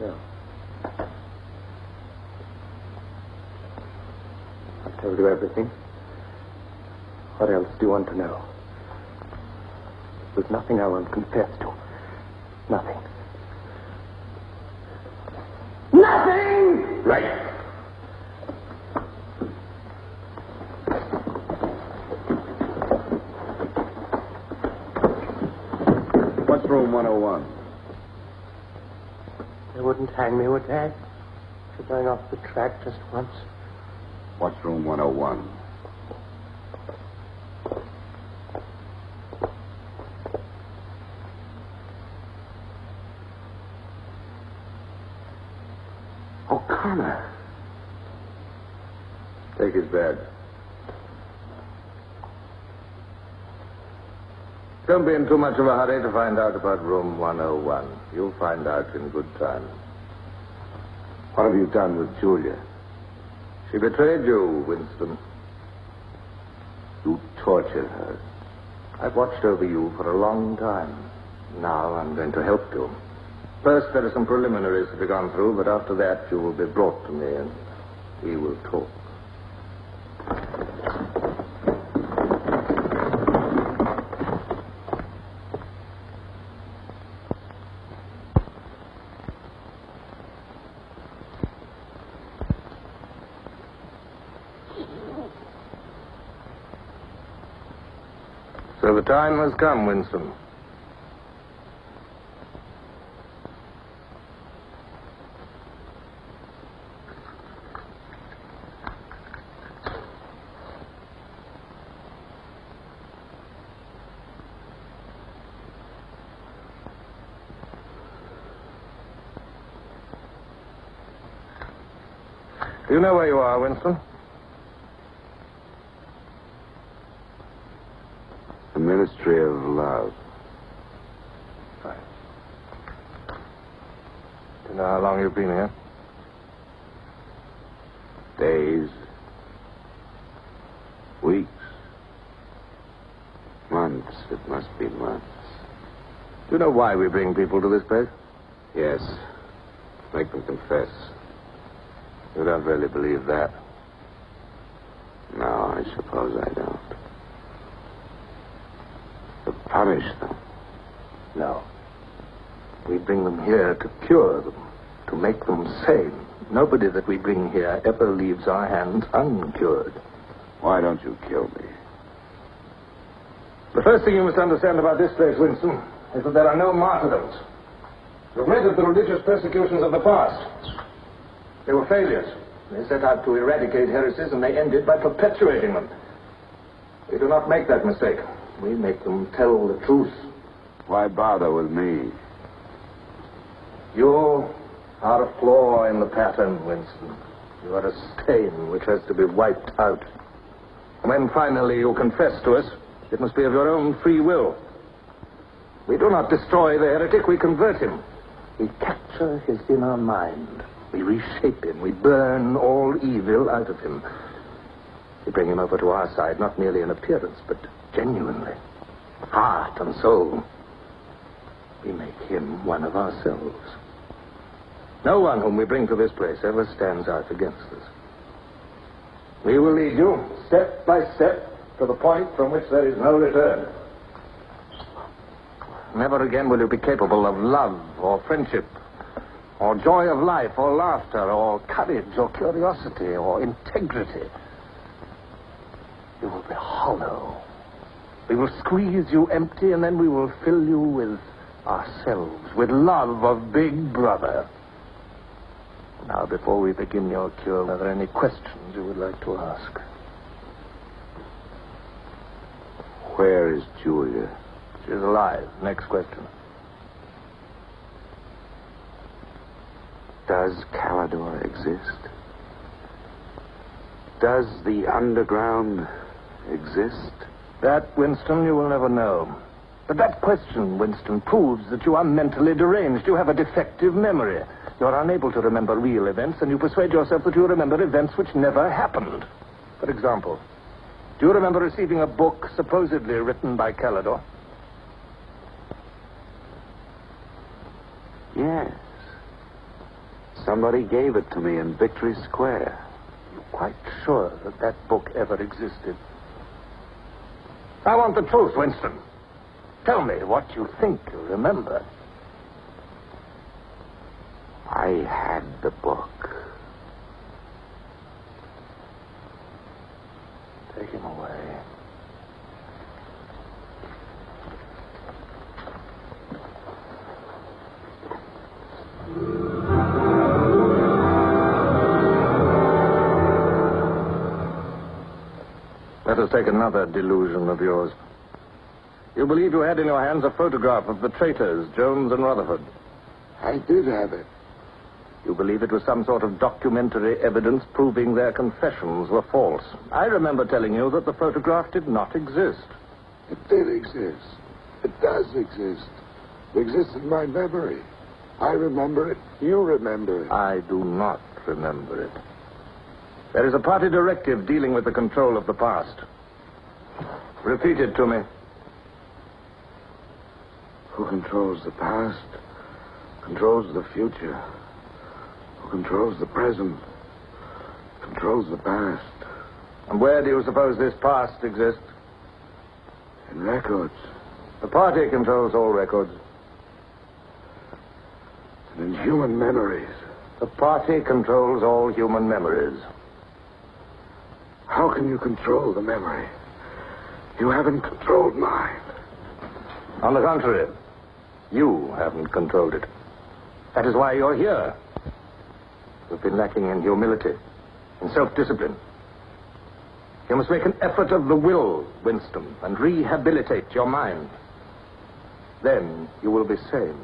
Yeah. I've told you everything. What else do you want to know? There's nothing I won't confess to. Nothing. Nothing! Right. What's room 101? They wouldn't hang me, would they? For going off the track just once. What's room 101? O'Connor. Take his bed. Don't be in too much of a hurry to find out about room 101. You'll find out in good time. What have you done with Julia? She betrayed you, Winston. You tortured her. I've watched over you for a long time. Now I'm going to help you. First, there are some preliminaries to be gone through, but after that, you will be brought to me and we will talk. So the come, Winston. Do you know where you are, Winston? The Ministry of Love. Do you know how long you've been here? Days. Weeks. Months. It must be months. Do you know why we bring people to this place? Yes. Make them confess. You don't really believe that. No, I suppose I don't. To punish them. No. We bring them here to cure them, to make them sane. Nobody that we bring here ever leaves our hands uncured. Why don't you kill me? The first thing you must understand about this place, Winston, is that there are no martyrdoms. You've read of the religious persecutions of the past. They were failures. They set out to eradicate heresies, and they ended by perpetuating them. We do not make that mistake. We make them tell the truth. Why bother with me? You are a flaw in the pattern, Winston. You are a stain which has to be wiped out. When finally you confess to us, it must be of your own free will. We do not destroy the heretic, we convert him. We capture his inner mind. We reshape him. We burn all evil out of him. We bring him over to our side, not merely in appearance, but genuinely. Heart and soul. We make him one of ourselves. No one whom we bring to this place ever stands out against us. We will lead you, step by step, to the point from which there is no return. Never again will you be capable of love or friendship, or joy of life, or laughter, or courage, or curiosity, or integrity. You will be hollow. We will squeeze you empty, and then we will fill you with ourselves, with love of Big Brother. Now, before we begin your cure, are there any questions you would like to ask? Where is Julia? She's alive. Next question. Does Kalador exist? Does the underground exist? That, Winston, you will never know. But that question, Winston, proves that you are mentally deranged. You have a defective memory. You are unable to remember real events, and you persuade yourself that you remember events which never happened. For example, do you remember receiving a book supposedly written by Kalador? Yes. Somebody gave it to me in Victory Square. You're quite sure that that book ever existed? I want the truth, Winston. Tell me what you think you remember. I had the book. Take him away. Let us take another delusion of yours. You believe you had in your hands a photograph of the traitors, Jones and Rutherford. I did have it. You believe it was some sort of documentary evidence proving their confessions were false. I remember telling you that the photograph did not exist. It did exist. It does exist. It exists in my memory. I remember it. You remember it. I do not remember it. There is a party directive dealing with the control of the past. Repeat it to me. Who controls the past controls the future. Controls the present controls the past. And where do you suppose this past exists? In records. The party controls all records. And in human memories. The party controls all human memories. How can you control the memory? You haven't controlled mine. On the contrary, you haven't controlled it. That is why you're here. You've been lacking in humility, in self-discipline. You must make an effort of the will, Winston, and rehabilitate your mind. Then you will be sane.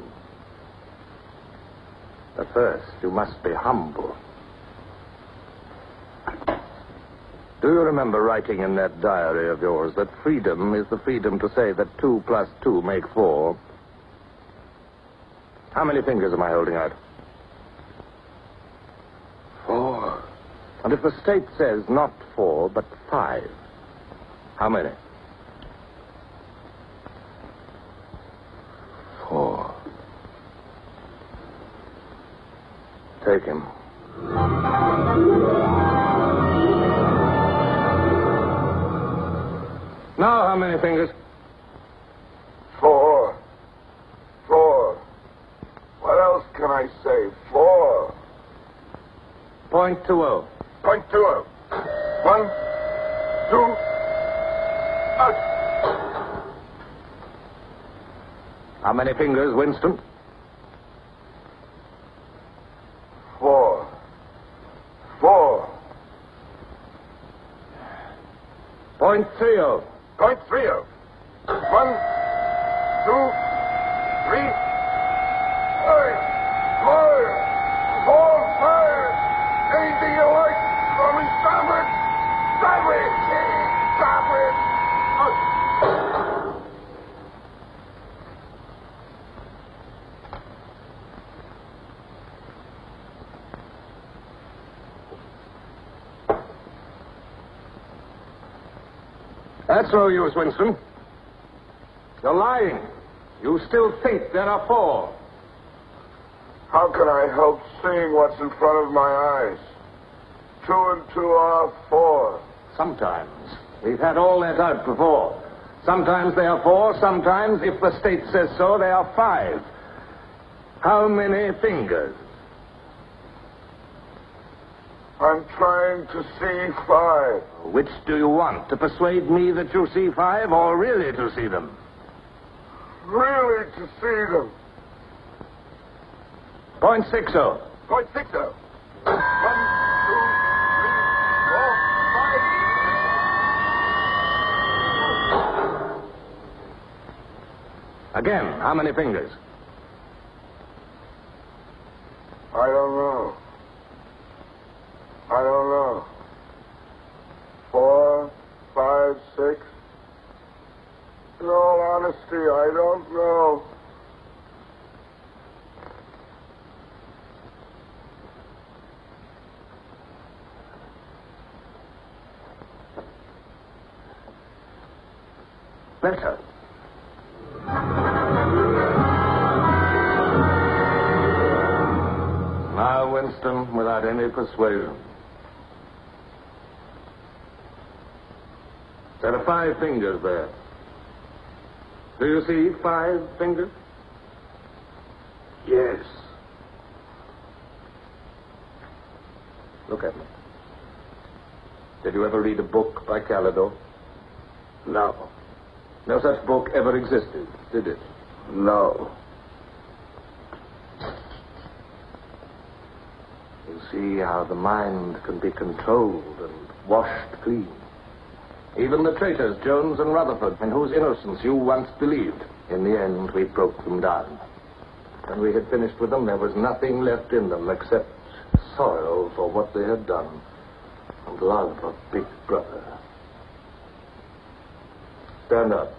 But first, you must be humble. Do you remember writing in that diary of yours that freedom is the freedom to say that two plus two make four? How many fingers am I holding out? Four. And if the state says not four, but five, how many? Four. Take him. Now, how many fingers? Four. Four. What else can I say? Four. Point two oh. Point two oh. One, two, uh, How many fingers, Winston? four. Four. Point three oh. Point three oh. One, two, three, five, four, four, five. Anything you like. Call me Starboard. Starboard. Starboard. Uh, That's no use, Winston. You're lying. You still think there are four. How can I help seeing what's in front of my eyes? Two and two are four. Sometimes. We've had all that out before. Sometimes they are four, sometimes, if the state says so, they are five. How many fingers? I'm trying to see five. Which do you want? To persuade me that you see five, or really to see them? Really to see them. Point six oh. Point six oh. One, two, three, four, Again, how many fingers? I don't know. I don't know. Four, five, six. In all honesty, I don't know. Better. Now, Winston, without any persuasion. There are five fingers there. Do you see five fingers? Yes. Look at me. Did you ever read a book by Kalador? No. No such book ever existed, did it? No. You see how the mind can be controlled and washed clean. Even the traitors, Jones and Rutherford, in whose innocence you once believed, in the end we broke them down. When we had finished with them, there was nothing left in them except sorrow for what they had done and love of Big Brother. Stand up.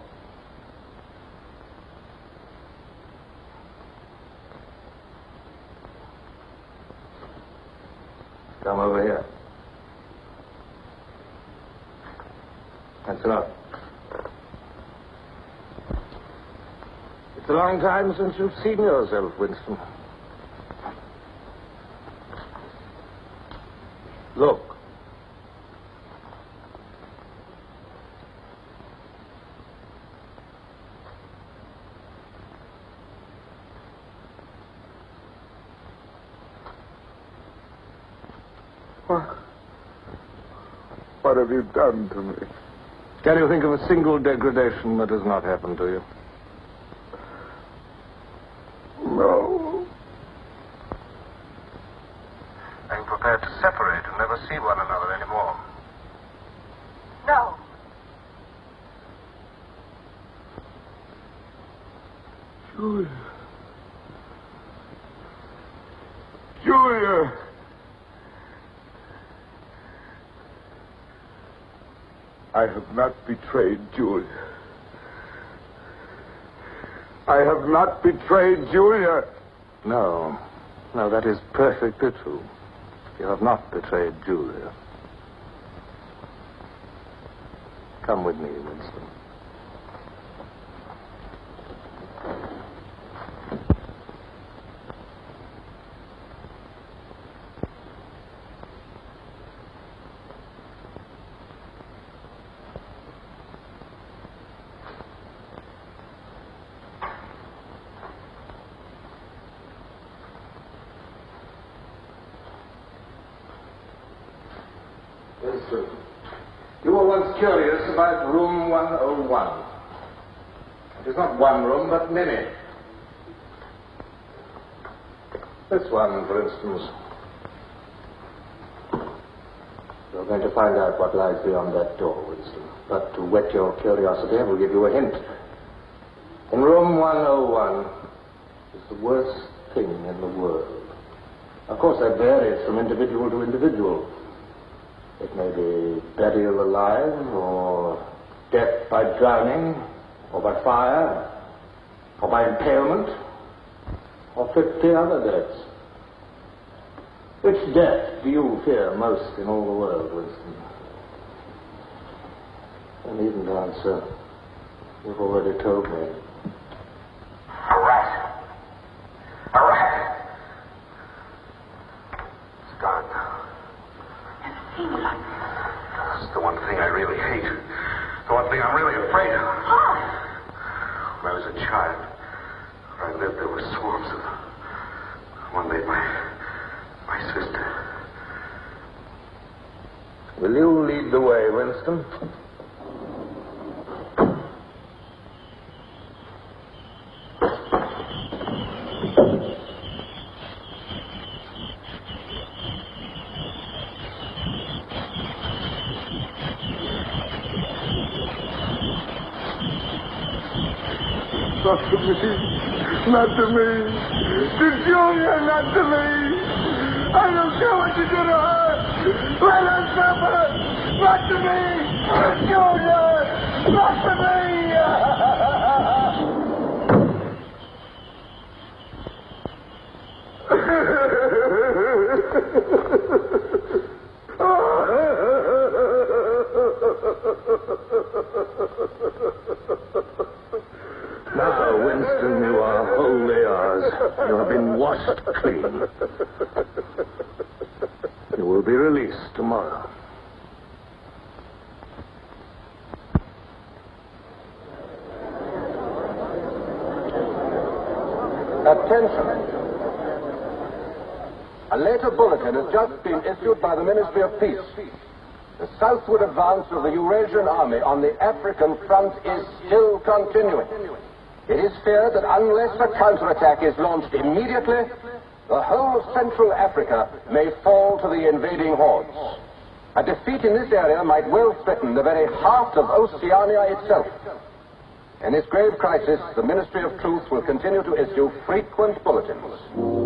Come over here. That's enough. It's a long time since you've seen yourself, Winston. Look. What? What have you done to me? Can you think of a single degradation that has not happened to you? No. Are you prepared to separate and never see one another anymore? No. Julia. Julia. I have not betrayed Julia. I have not betrayed Julia. No. No, that is perfectly true. You have not betrayed Julia. Come with me, Winston. Winston, you were once curious about room 101. It is not one room, but many. This one, for instance. You're going to find out what lies beyond that door, Winston. But to whet your curiosity, I will give you a hint. In room 101 is the worst thing in the world. Of course, that varies from individual to individual. It may be burial alive, or death by drowning, or by fire, or by impalement, or fifty other deaths. Death do you fear most in all the world, Winston? I needn't answer. You've already told me. A rat. A rat. It's gone now. It's the one thing I really hate. The one thing I'm really afraid of. When I was a child, where I lived, there were swarms of them. One day, my, my sister. Will you lead the way, Winston? Not to me. Not to me. To Julia, not to me. I don't care what you do to her. Let her suffer. Not to me. To Julia. Not to Now, Winston, you are wholly ours. You have been washed clean. You will be released tomorrow. Attention. A later bulletin has just been issued by the Ministry of Peace. The southward advance of the Eurasian army on the African front is still continuing. It is feared that unless a counterattack is launched immediately, the whole of Central Africa may fall to the invading hordes. A defeat in this area might well threaten the very heart of Oceania itself. In this grave crisis, the Ministry of Truth will continue to issue frequent bulletins.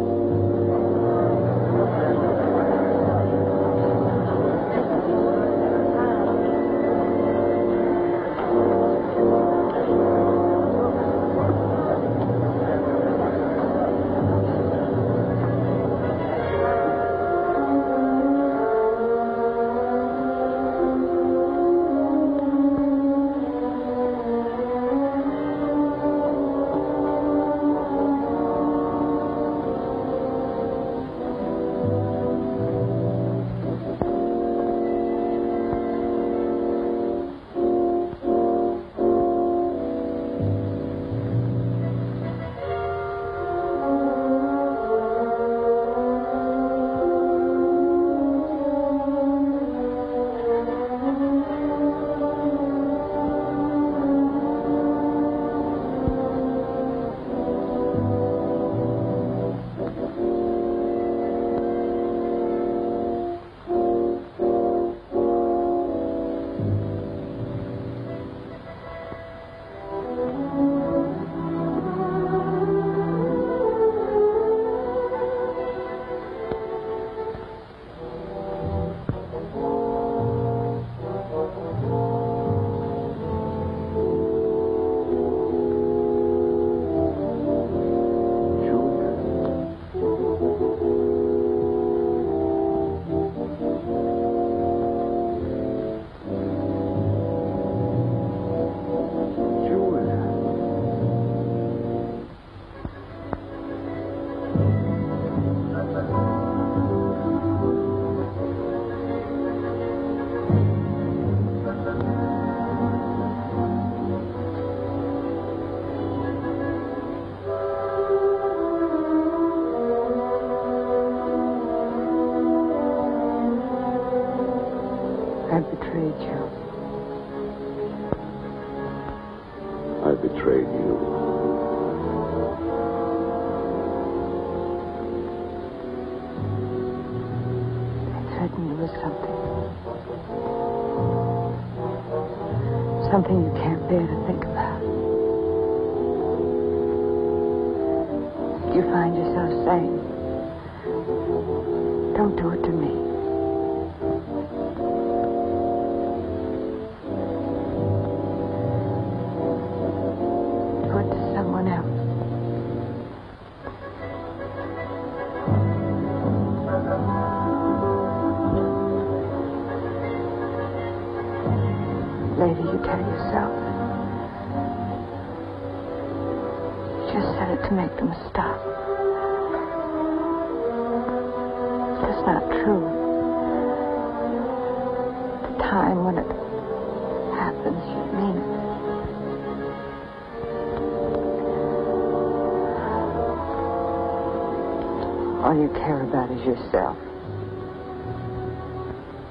Yourself.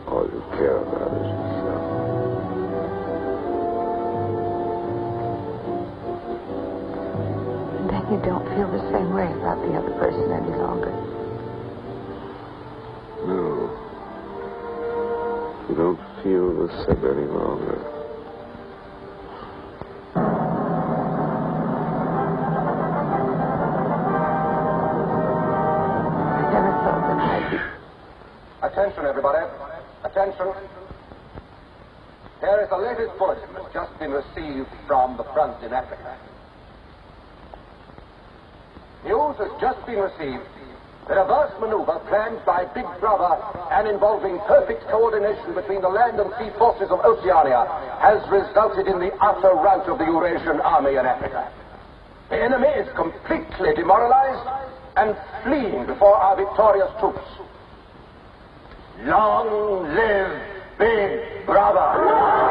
All you care about is yourself. And then you don't feel the same way about the other person any longer. No. You don't feel the same any longer. In Africa. News has just been received that a vast maneuver planned by Big Brother and involving perfect coordination between the land and sea forces of Oceania has resulted in the utter rout of the Eurasian army in Africa. The enemy is completely demoralized and fleeing before our victorious troops. Long live Big Brother!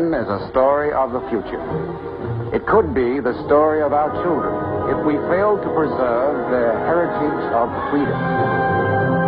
Is a story of the future. It could be the story of our children if we fail to preserve their heritage of freedom.